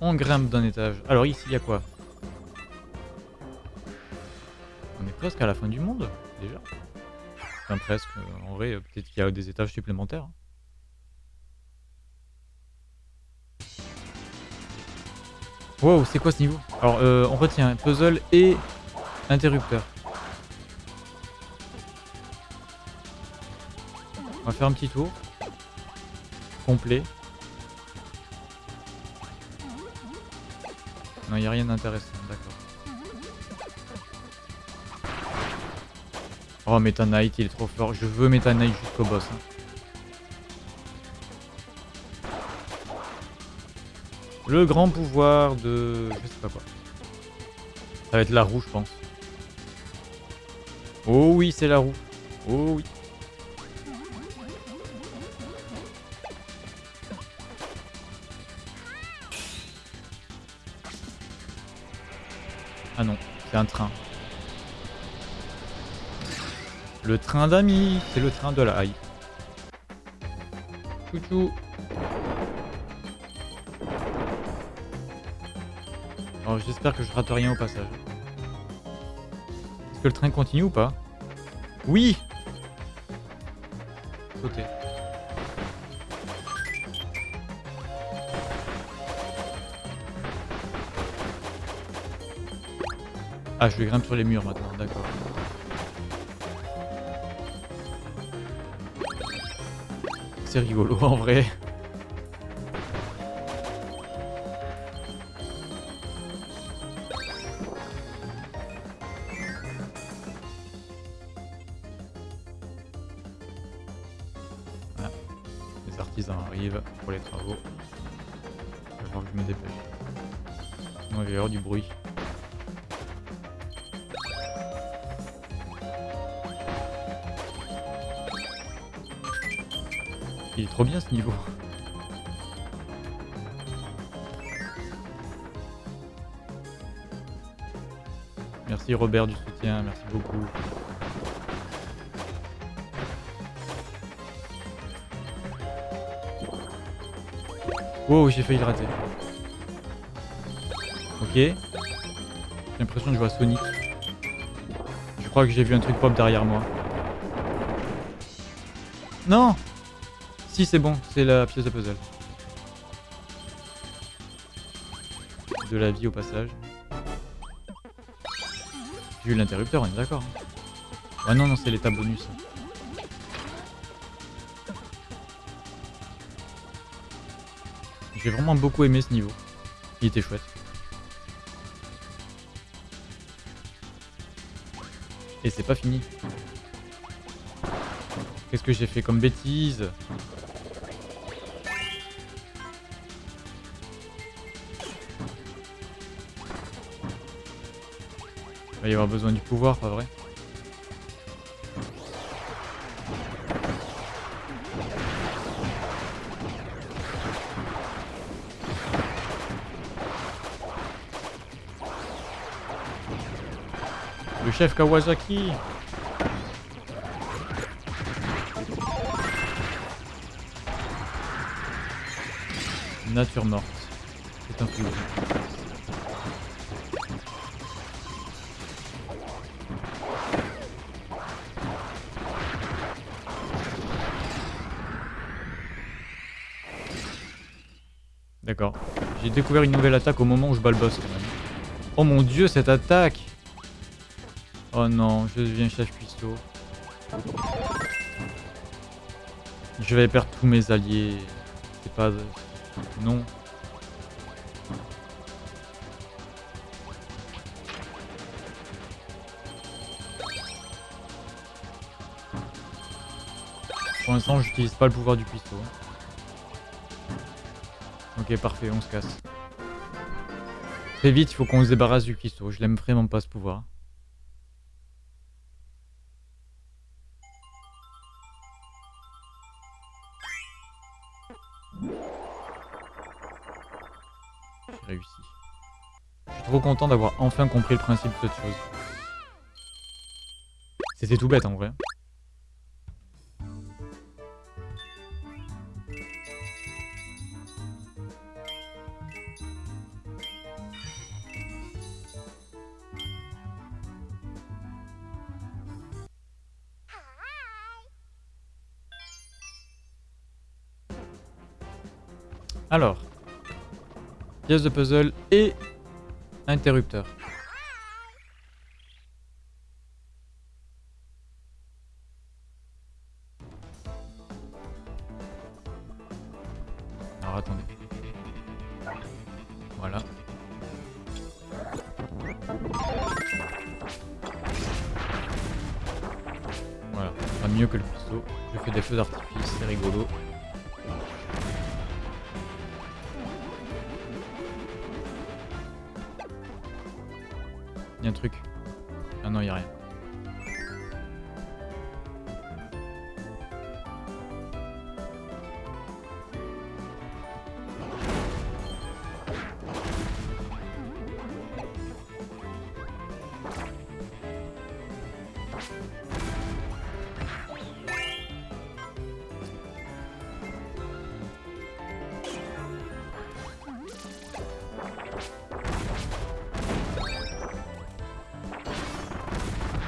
On grimpe d'un étage. Alors ici, il y a quoi? On est presque à la fin du monde, déjà. Enfin, presque. En vrai, peut-être qu'il y a des étages supplémentaires. Wow, c'est quoi ce niveau Alors, euh, on retient puzzle et interrupteur. On va faire un petit tour. Complet. Non, il n'y a rien d'intéressant, d'accord. Oh, Meta Knight, il est trop fort. Je veux Meta Knight jusqu'au boss. hein. Le grand pouvoir de... Je sais pas quoi. Ça va être la roue, je pense. Oh oui, c'est la roue. Oh oui. Ah non, c'est un train. Le train d'amis, c'est le train de la hype. Chouchou. J'espère que je rate rien au passage. Est-ce que le train continue ou pas? Oui Sauter. Ah, je vais grimper sur les murs maintenant, d'accord. C'est rigolo en vrai. Robert du soutien, merci beaucoup. Wow, j'ai failli le rater. Ok. J'ai l'impression que je vois Sonic. Je crois que j'ai vu un truc pop derrière moi. Non Si, c'est bon, c'est la pièce de puzzle. De la vie au passage. J'ai eu l'interrupteur, on est d'accord. Ah non, non, c'est l'état bonus. J'ai vraiment beaucoup aimé ce niveau. Il était chouette. Et c'est pas fini. Qu'est-ce que j'ai fait comme bêtise? Va y avoir besoin du pouvoir, pas vrai Le chef Kawasaki Nature morte. C'est un flou. Découvert une nouvelle attaque au moment où je bats le boss quand même. Oh mon dieu, cette attaque Oh non, je deviens chef cuistot. Je vais perdre tous mes alliés. C'est pas... Non. Pour l'instant, j'utilise pas le pouvoir du cuistot. Ok, parfait, on se casse. Très vite, il faut qu'on se débarrasse du cuistot. Je l'aime vraiment pas ce pouvoir. J'ai réussi. Je suis trop content d'avoir enfin compris le principe de cette chose. C'était tout bête en vrai. De puzzle et interrupteur.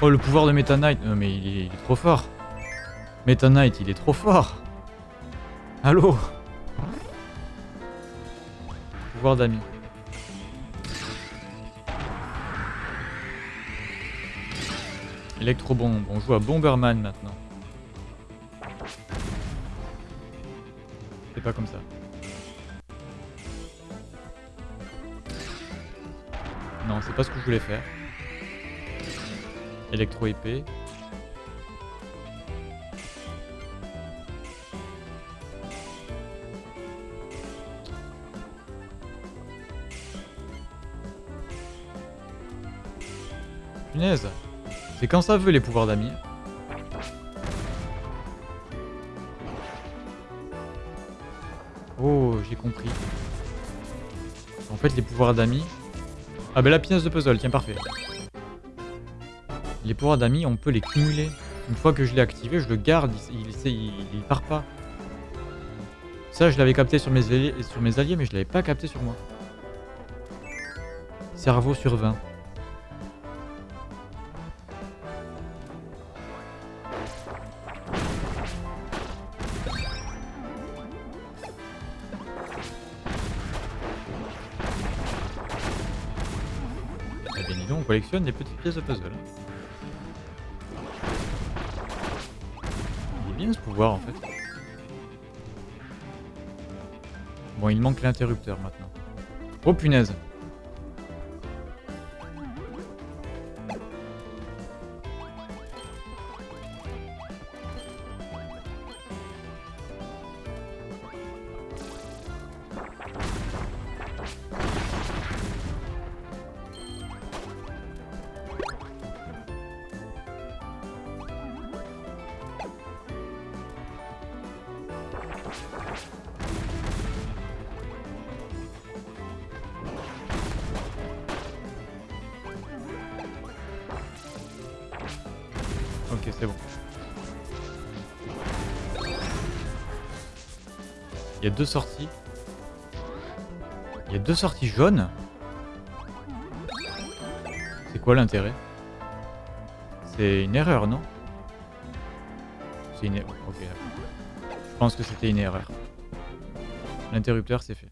Oh, le pouvoir de Meta Knight. Non, mais il est, trop fort. Meta Knight, il est trop fort. Allô Pouvoir d'ami. Electro-bombe. On joue à Bomberman maintenant. C'est pas comme ça. Non, c'est pas ce que je voulais faire. Électro-épée. Punaise C'est quand ça veut les pouvoirs d'amis? Oh, j'ai compris. En fait, les pouvoirs d'amis... Ah ben la pièce de puzzle, tiens, parfait. Les pouvoirs d'amis, on peut les cumuler. Une fois que je l'ai activé, je le garde, il, part pas. Ça, je l'avais capté sur mes, alliés, mais je l'avais pas capté sur moi. Cerveau sur 20. Eh bien, dis donc, on collectionne des petites pièces de puzzle. Pouvoir en fait. Bon, il manque l'interrupteur maintenant. Oh punaise deux sorties. Il y a deux sorties jaunes. C'est quoi l'intérêt? C'est une erreur, non? C'est une erreur. Ok. Je pense que c'était une erreur. L'interrupteur, c'est fait.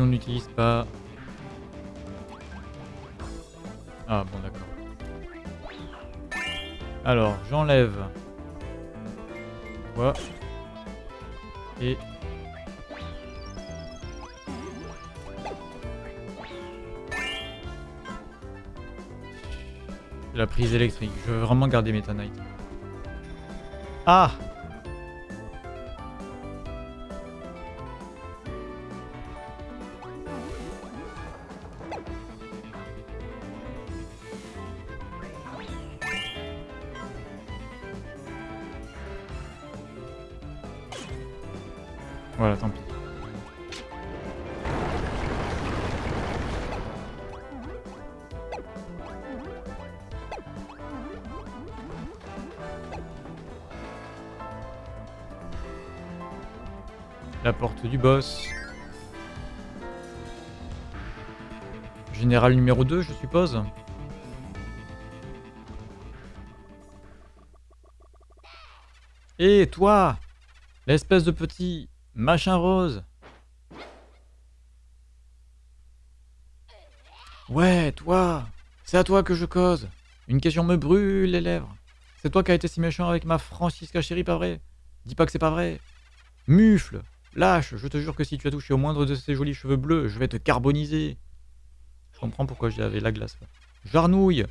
On n'utilise pas. Ah bon d'accord. Alors, j'enlève. Quoi Et... La prise électrique. Je veux vraiment garder Meta Knight. Ah Voilà, tant pis. La porte du boss. Général numéro 2, je suppose. Et toi L'espèce de petit machin rose. Ouais, toi. C'est à toi que je cause. Une question me brûle les lèvres. C'est toi qui as été si méchant avec ma Francisca chérie, pas vrai? Dis pas que c'est pas vrai. Mufle Lâche. Je te jure que si tu as touché au moindre de ces jolis cheveux bleus, je vais te carboniser. Je comprends pourquoi j'avais la glace. Jarnouille.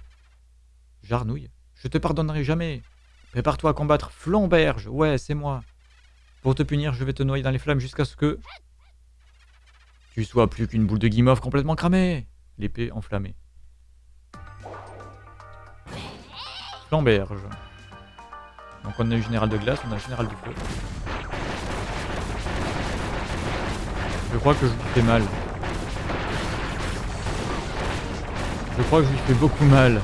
Jarnouille? Je te pardonnerai jamais. Prépare-toi à combattre Flamberge. Ouais, c'est moi Pour te punir, je vais te noyer dans les flammes jusqu'à ce que... Tu sois plus qu'une boule de guimauve complètement cramée L'épée enflammée. Flamberge. Donc on a le général de glace, on a le général du feu. Je crois que je lui fais mal. Je crois que je lui fais beaucoup mal.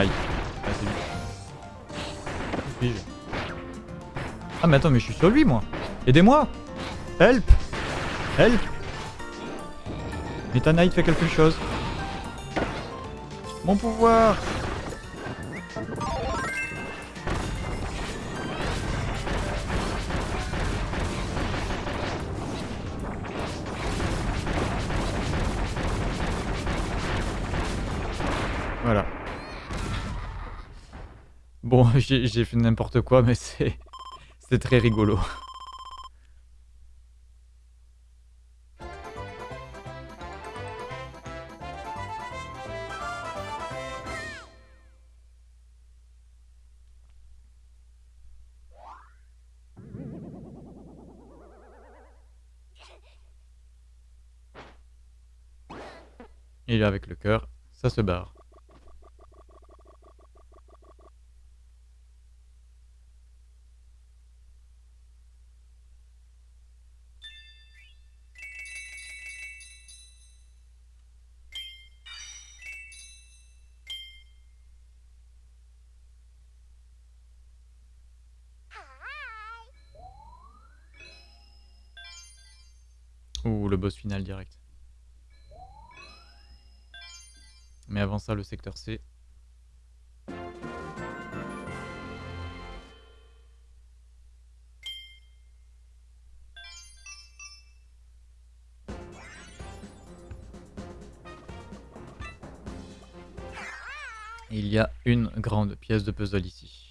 Aïe. Ah, c'est lui. Ah mais attends, mais je suis sur lui moi. Aidez-moi Help Help Meta Knight fait quelque chose. Mon pouvoir j'ai fait n'importe quoi, mais c'est... Très rigolo. Et avec le cœur, ça se barre. Le boss final direct. Mais avant ça, le secteur C. Il y a une grande pièce de puzzle ici.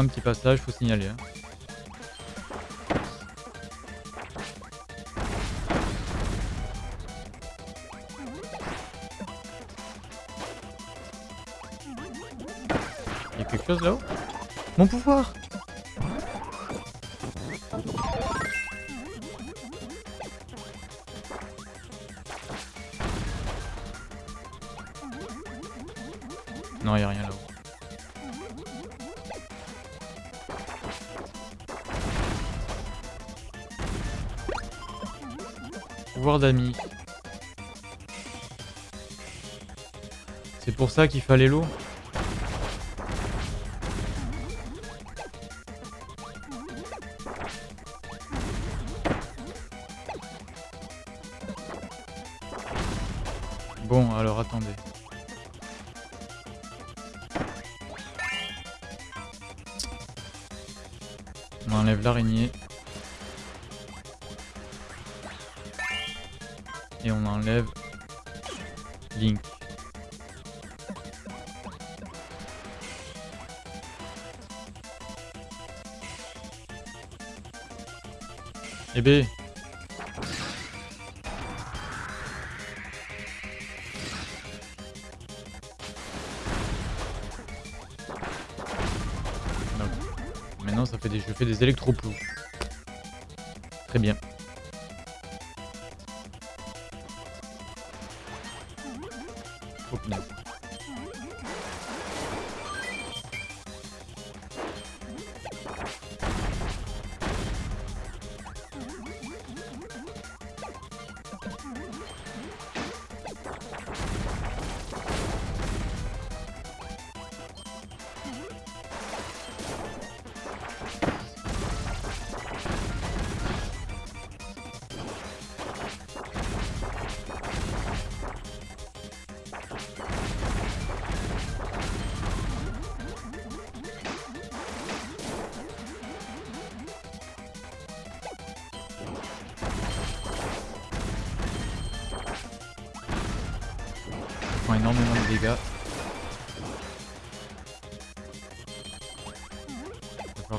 Un petit passage, faut signaler. Hein. Il y a quelque chose là-haut? Mon pouvoir Non, il a rien là-haut. C'est pour ça qu'il fallait l'eau des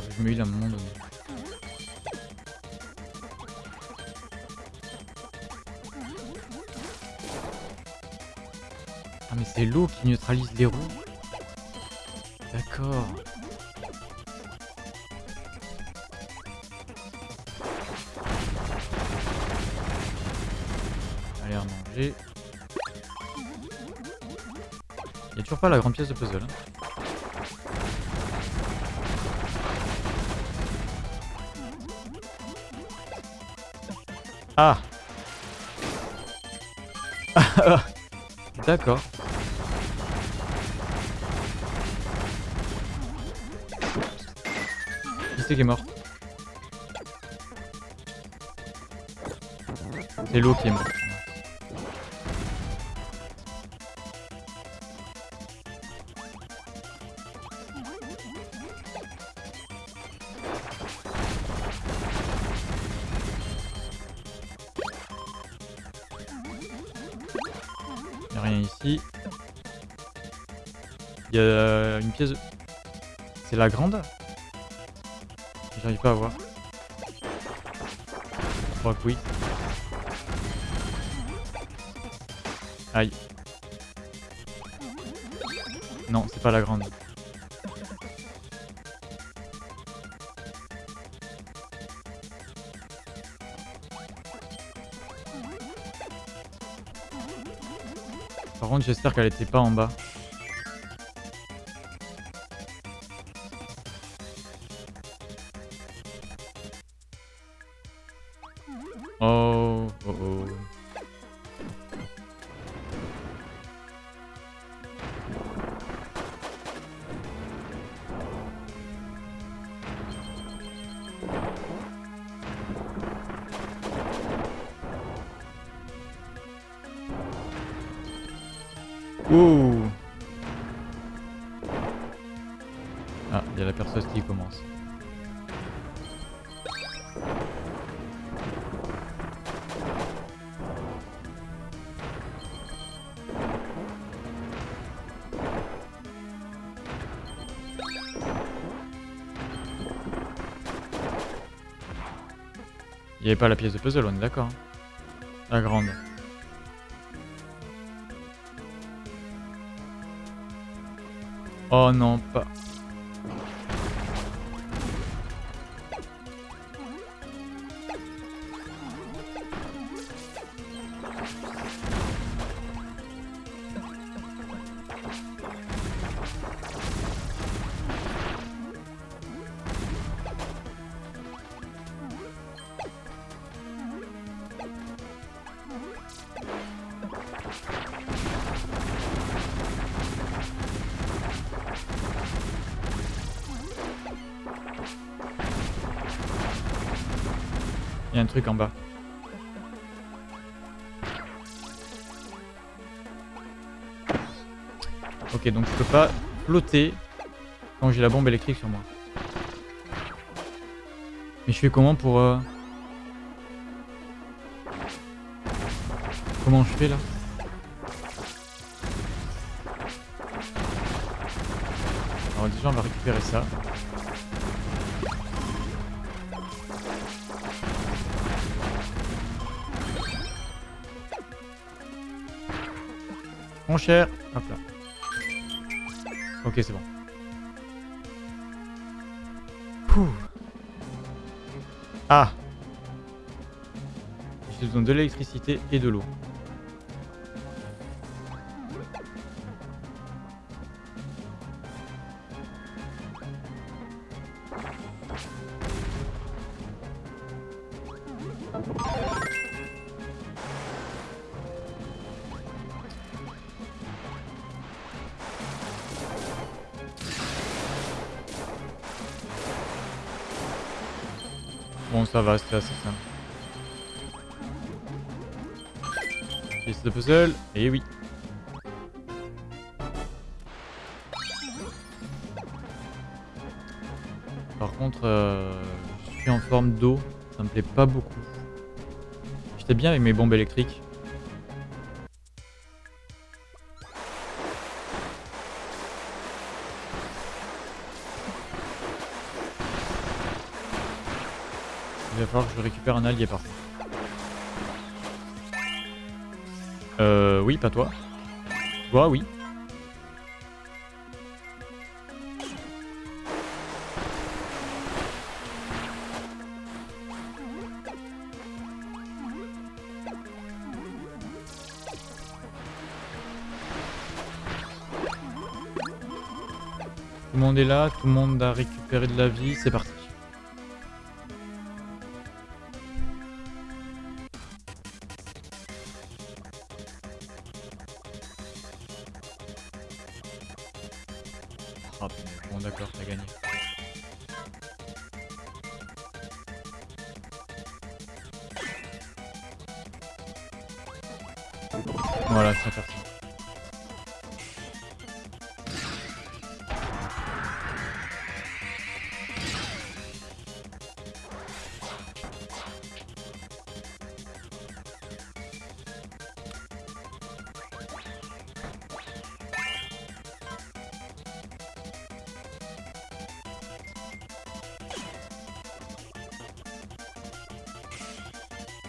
Je me à un moment. Ah mais c'est l'eau qui neutralise les roues D'accord. Allez, à manger. Il a toujours pas la grande pièce de puzzle. hein. Ah D'accord. Qui c'est qui est mort? C'est l'eau qui est morte. C'est la grande J'arrive pas à voir. Je crois que oui. Aïe. Non, c'est pas la grande. Par contre, j'espère qu'elle était pas en bas. Pas la pièce de puzzle, on est d'accord. hein. La grande. Oh non, pas. Il y a un truc en bas. Ok, donc je peux pas flotter quand j'ai la bombe électrique sur moi. Mais je fais comment pour... euh, Comment je fais là? Alors déjà on va récupérer ça. Cher. Hop là. Ok, c'est bon. Ah J'ai besoin de l'électricité et de l'eau. Ça simple. Pièce de puzzle, et oui. Par contre, euh, je suis en forme d'eau, ça me plaît pas beaucoup. J'étais bien avec mes bombes électriques. Falloir que je récupère un allié par. Euh oui, pas toi. Toi, oui. Tout le monde est là, tout le monde a récupéré de la vie, c'est parti.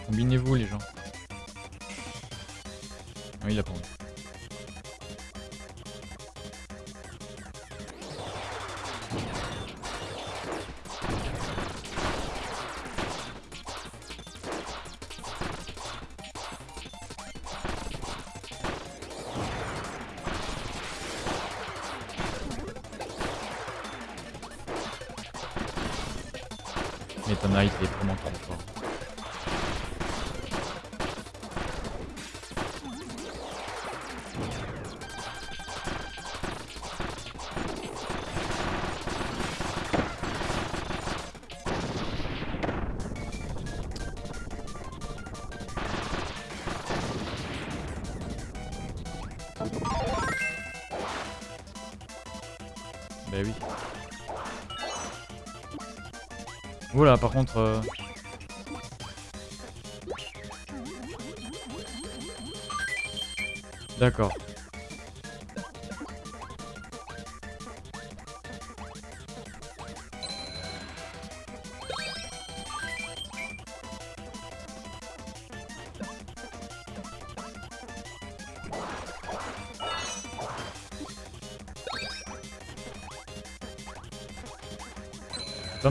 Combinez-vous les gens. Ah, il a pas Oula, par contre... euh, D'accord.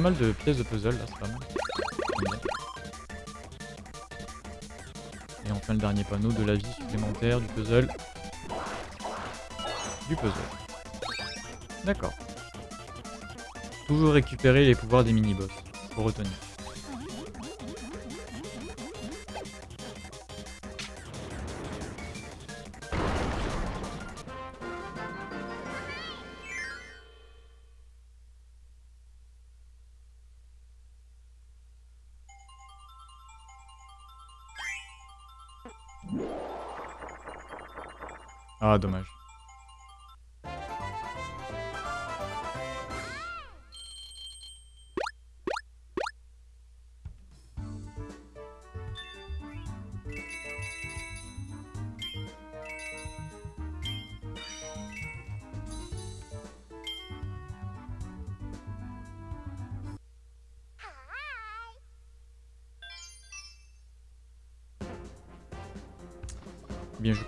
Mal de pièces de puzzle là, c'est pas mal. Et enfin le dernier panneau de la vie supplémentaire du puzzle. Du puzzle. D'accord. Toujours récupérer les pouvoirs des mini-boss. Faut retenir.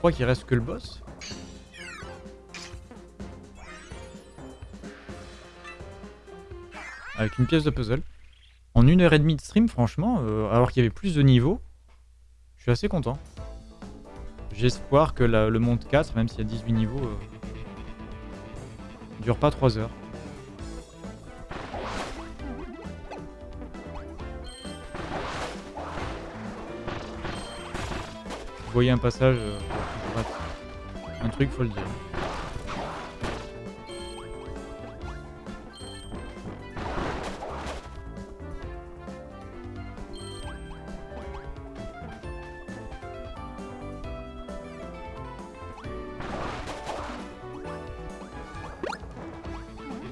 Crois qu'il reste que le boss. Avec une pièce de puzzle. En une heure et demie de stream, franchement, euh, alors qu'il y avait plus de niveaux, je suis assez content. Espoir que la- le monde 4, même s'il y a 18 niveaux, euh, dure pas 3 heures. Vous voyez un passage, euh, truc, faut le dire.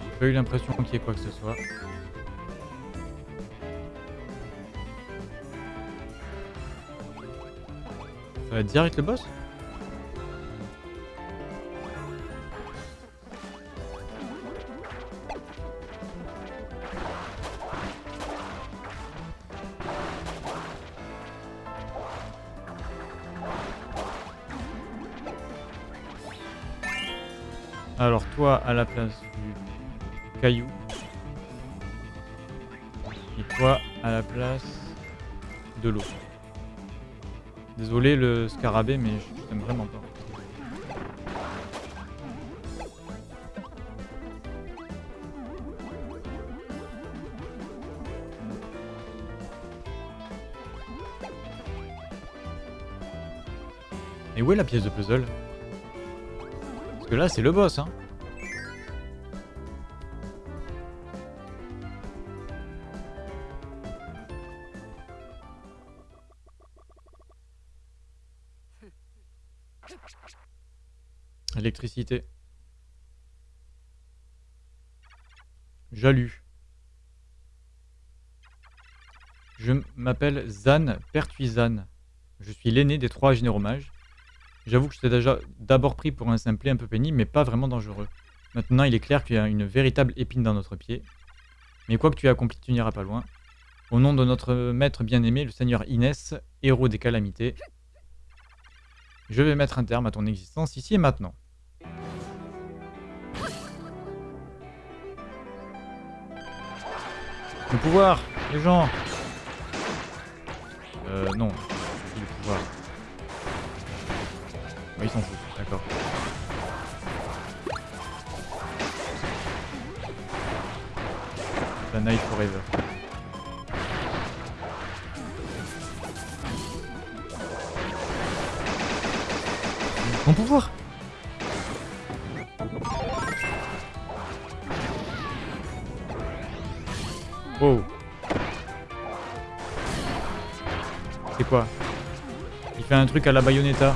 J'ai pas eu l'impression qu'il y ait quoi que ce soit. Ça va être direct le boss? À la place du caillou. Et toi à la place de l'eau. Désolé le scarabée mais je t'aime vraiment pas. Et où est la pièce de puzzle? Parce que là, c'est le boss, hein. Électricité. Jalu. Je m'appelle Zan Pertuisan. Je suis l'aîné des trois généraux. J'avoue que je t'ai déjà d'abord pris pour un simplet un peu pénible, mais pas vraiment dangereux. Maintenant, il est clair qu'il y a une véritable épine dans notre pied. Mais quoi que tu aies accompli, tu n'iras pas loin. Au nom de notre maître bien-aimé, le seigneur Inès, héros des calamités, je vais mettre un terme à ton existence ici et maintenant. Le pouvoir, les gens Euh, non. Le pouvoir. Oui, ils s'en foutent, d'accord. La Night Forever. Mon pouvoir Wow. C'est quoi? Il fait un truc à la Bayonetta.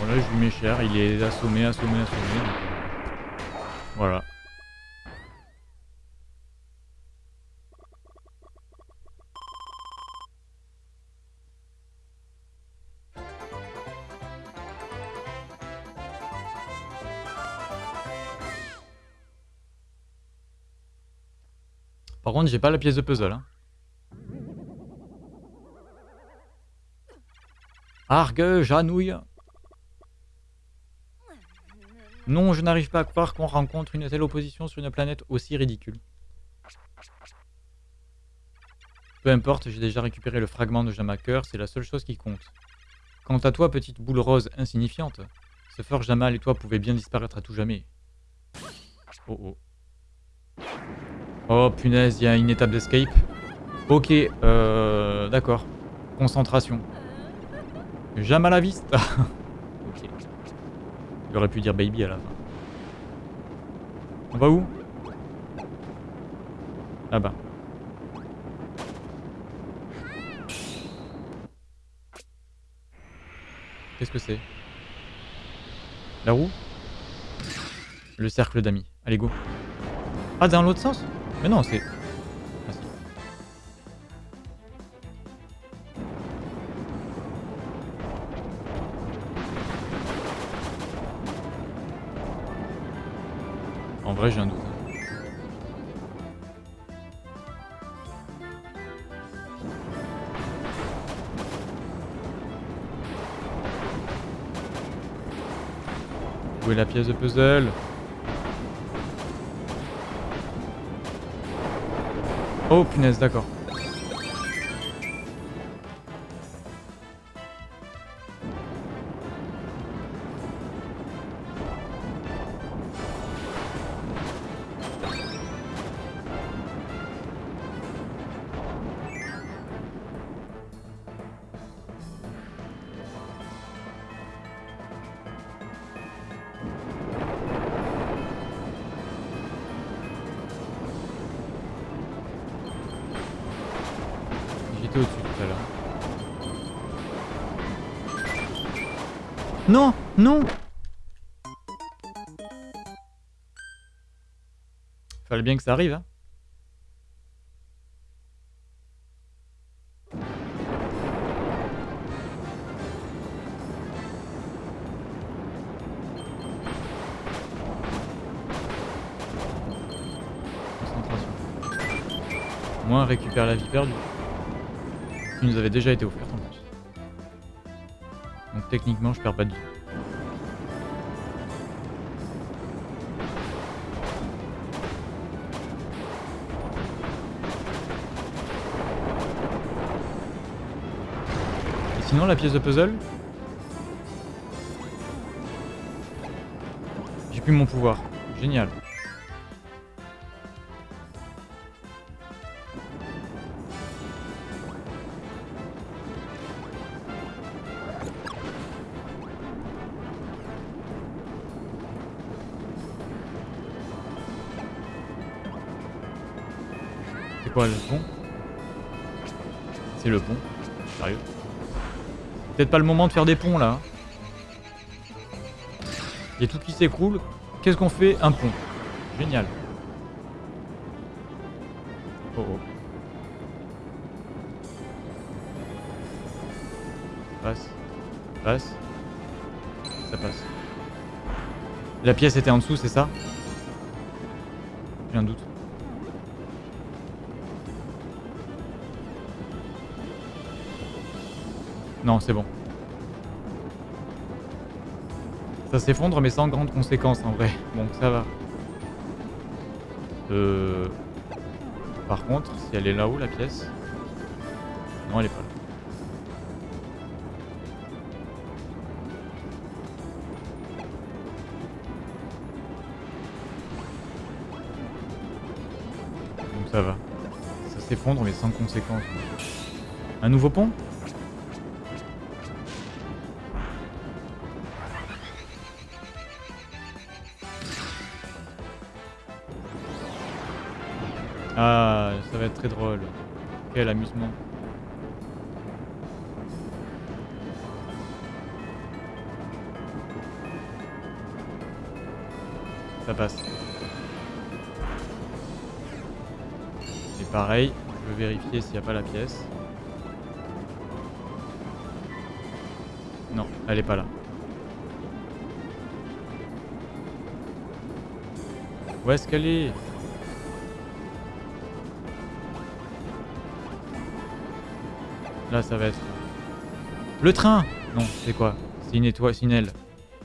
Bon là je lui mets cher, il est assommé, assommé, assommé. Par contre, j'ai pas la pièce de puzzle. Hein. Argue, Janouille. Non, je n'arrive pas à croire qu'on rencontre une telle opposition sur une planète aussi ridicule. Peu importe, j'ai déjà récupéré le fragment de Jamaker, c'est la seule chose qui compte. Quant à toi, petite boule rose insignifiante, ce fort Jamal et toi pouvaient bien disparaître à tout jamais. Oh oh. Oh punaise, il y a une étape d'escape. Ok, euh, d'accord. Concentration. Jamais la vista. ok. J'aurais pu dire baby à la fin. On va où? Là-bas. Qu'est-ce que c'est? La roue? Le cercle d'amis. Allez, go. Ah, dans l'autre sens? Mais non, c'est... En vrai, j'ai un doute. Où est la pièce de puzzle? Oh punaise, d'accord. Que ça arrive, hein. Moins récupère la vie perdue. Qui nous avait déjà été offerte en plus. Donc techniquement je perds pas de vie. Sinon la pièce de puzzle J'ai plus mon pouvoir. Génial. C'est quoi le pont C'est le pont. Sérieux? Peut-être pas le moment de faire des ponts là. Il y a tout qui s'écroule. Qu'est-ce qu'on fait Un pont. Génial. Oh oh. Passe. Passe. Ça passe. La pièce était en dessous, c'est ça? J'ai un doute. Non, c'est bon. Ça s'effondre mais sans grande conséquence en vrai. Donc ça va. Euh... Par contre, si elle est là-haut la pièce... Non, elle est pas là. Donc ça va. Ça s'effondre mais sans conséquence. Un nouveau pont? Va être très drôle. Quel amusement. Ça passe. Et pareil, je veux vérifier s'il n'y a pas la pièce. Non, elle est pas là. Où est-ce qu'elle est? Là, ça va être... Le train Non, c'est quoi C'est une étoile, c'est une aile.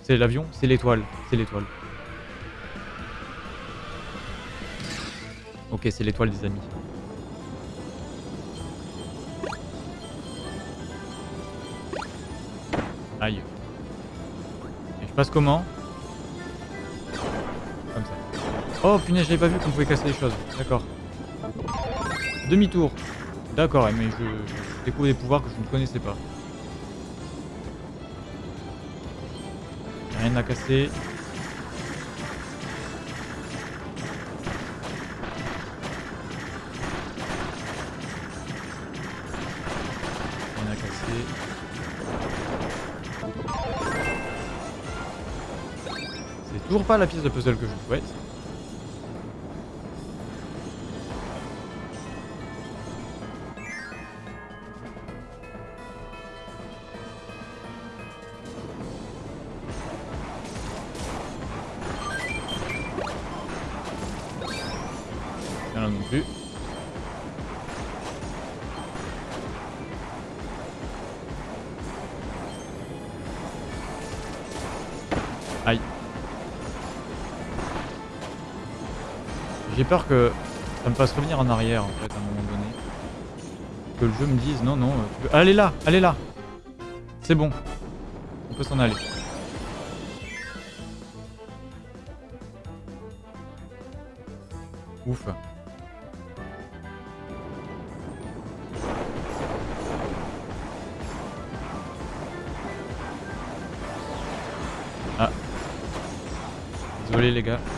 C'est l'avion C'est l'étoile. C'est l'étoile. Ok, c'est l'étoile des amis. Aïe. Et je passe comment Comme ça. Oh punaise, j'avais pas vu qu'on pouvait casser les choses. D'accord. Demi-tour. D'accord, mais je, découvre des pouvoirs que je ne connaissais pas. Rien à casser. C'est toujours pas la pièce de puzzle que je souhaite. Aïe. J'ai peur que ça me fasse revenir en arrière en fait à un moment donné. Que le jeu me dise non non, euh. Allez là, allez là C'est bon. On peut s'en aller. Ouf. Désolé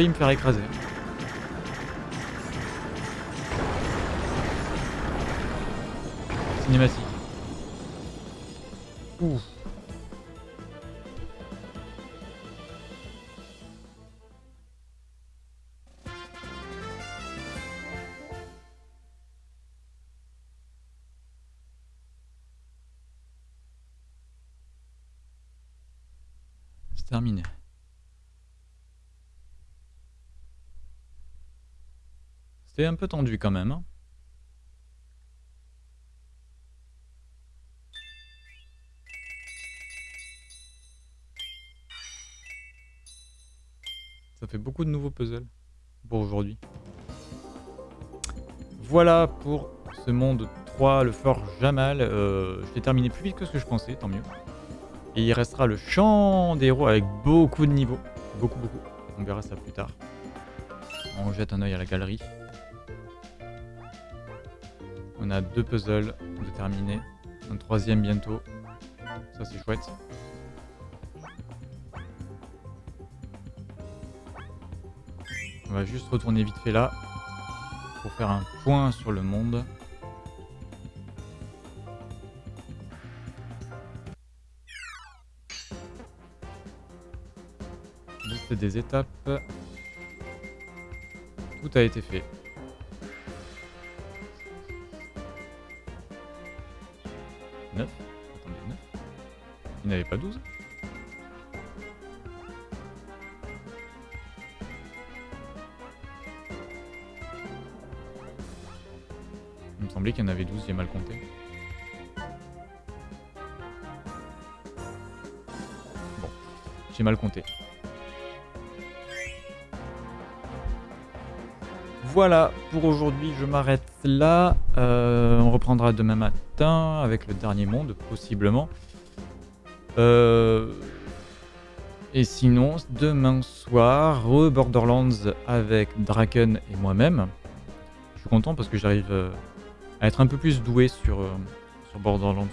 failli me faire écraser. Cinématique. C'était un peu tendu quand même. Hein. Ça fait beaucoup de nouveaux puzzles pour aujourd'hui. Voilà pour ce monde 3, le fort Jamal. Euh, je l'ai terminé plus vite que ce que je pensais, tant mieux. Et il restera le champ des héros avec beaucoup de niveaux. Beaucoup, beaucoup. On verra ça plus tard. On jette un oeil à la galerie. On a deux puzzles de terminer. Un troisième bientôt. Ça c'est chouette. On va juste retourner vite fait là. Pour faire un point sur le monde. Liste des étapes. Tout a été fait. Il n'y avait pas 12 Il me semblait qu'il y en avait 12, j'ai mal compté. Bon, j'ai mal compté. Voilà, pour aujourd'hui je m'arrête là. Euh, on reprendra demain matin avec le dernier monde, possiblement. Euh, et sinon, demain soir, re-Borderlands avec Draken et moi-même. Je suis content parce que j'arrive euh, à être un peu plus doué sur, sur Borderlands.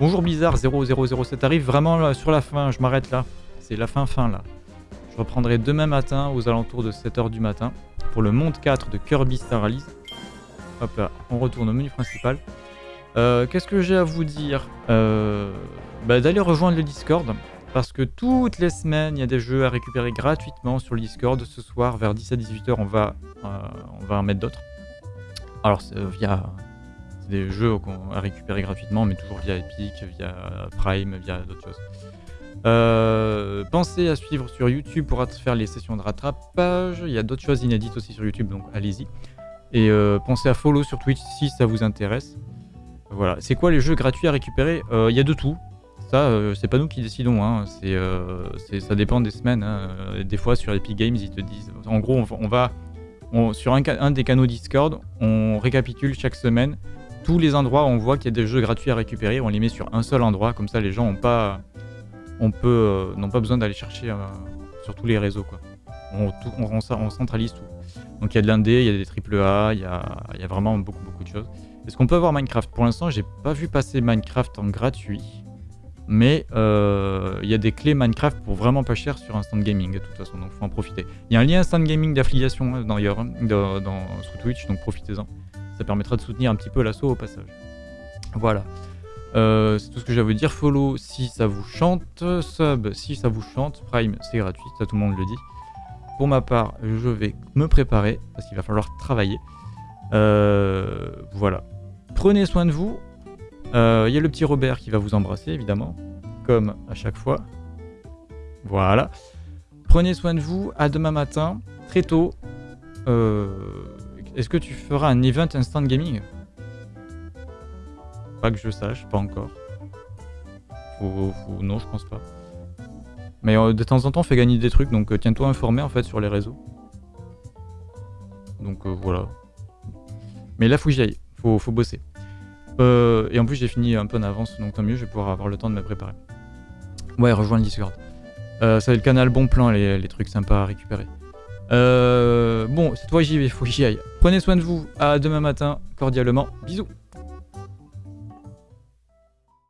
Bonjour Blizzard 0007 arrive vraiment sur la fin, je m'arrête là. C'est la fin fin là. Je reprendrai demain matin aux alentours de 7h du matin pour le monde 4 de Kirby Star Allies. Hop là, on retourne au menu principal. Euh, qu'est-ce que j'ai à vous dire? Euh, bah, D'aller rejoindre le Discord, parce que toutes les semaines, il y a des jeux à récupérer gratuitement sur le Discord. Ce soir, vers 17-18h, on, va, euh, on va en mettre d'autres. Alors, c'est via des jeux à récupérer gratuitement, mais toujours via Epic, via Prime, via d'autres choses. Euh, pensez à suivre sur YouTube pour faire les sessions de rattrapage. Il y a d'autres choses inédites aussi sur YouTube, donc allez-y. Et euh, pensez à follow sur Twitch si ça vous intéresse. Voilà. C'est quoi les jeux gratuits à récupérer? Euh, Il y a de tout. Ça, c'est pas nous qui décidons. Hein. C'est, ça dépend des semaines. Hein. Des fois, sur Epic Games, ils te disent. En gros, on, va. sur un, des canaux Discord, on récapitule chaque semaine tous les endroits on voit qu'il y a des jeux gratuits à récupérer. On les met sur un seul endroit. Comme ça, les gens n'ont pas on peut euh, n'ont pas besoin d'aller chercher euh, sur tous les réseaux quoi. On, on, centralise tout. Donc il y a de l'indé, il y a des triple A, il y y a vraiment beaucoup beaucoup de choses. Est-ce qu'on peut avoir Minecraft? Pour l'instant, j'ai pas vu passer Minecraft en gratuit, mais euh, il y a des clés Minecraft pour vraiment pas cher sur Instant Gaming de toute façon, donc faut en profiter. Il y a un lien Instant Gaming d'affiliation hein, dans, sur Twitch, donc profitez-en. Ça permettra de soutenir un petit peu l'assaut au passage. Voilà. Euh, c'est tout ce que j'ai à dire. Follow si ça vous chante, sub si ça vous chante, Prime c'est gratuit, ça tout le monde le dit. Pour ma part, je vais me préparer parce qu'il va falloir travailler. Euh, voilà. Prenez soin de vous. Il euh, y a le petit Robert qui va vous embrasser évidemment, comme à chaque fois. Voilà. Prenez soin de vous. À demain matin, très tôt. Est-ce que tu feras un event instant gaming? Pas que je sache, pas encore. Non, je pense pas. Mais euh, de temps en temps, on fait gagner des trucs, donc euh, tiens-toi informé en fait sur les réseaux. Donc euh, voilà. Mais là, faut que j'y aille. Faut bosser. Et en plus, j'ai fini un peu en avance, donc tant mieux, je vais pouvoir avoir le temps de me préparer. Ouais, rejoins le Discord. c'est le canal Bon Plan, les, trucs sympas à récupérer. bon, cette fois j'y vais, faut que j'y aille. Prenez soin de vous, à demain matin, cordialement, bisous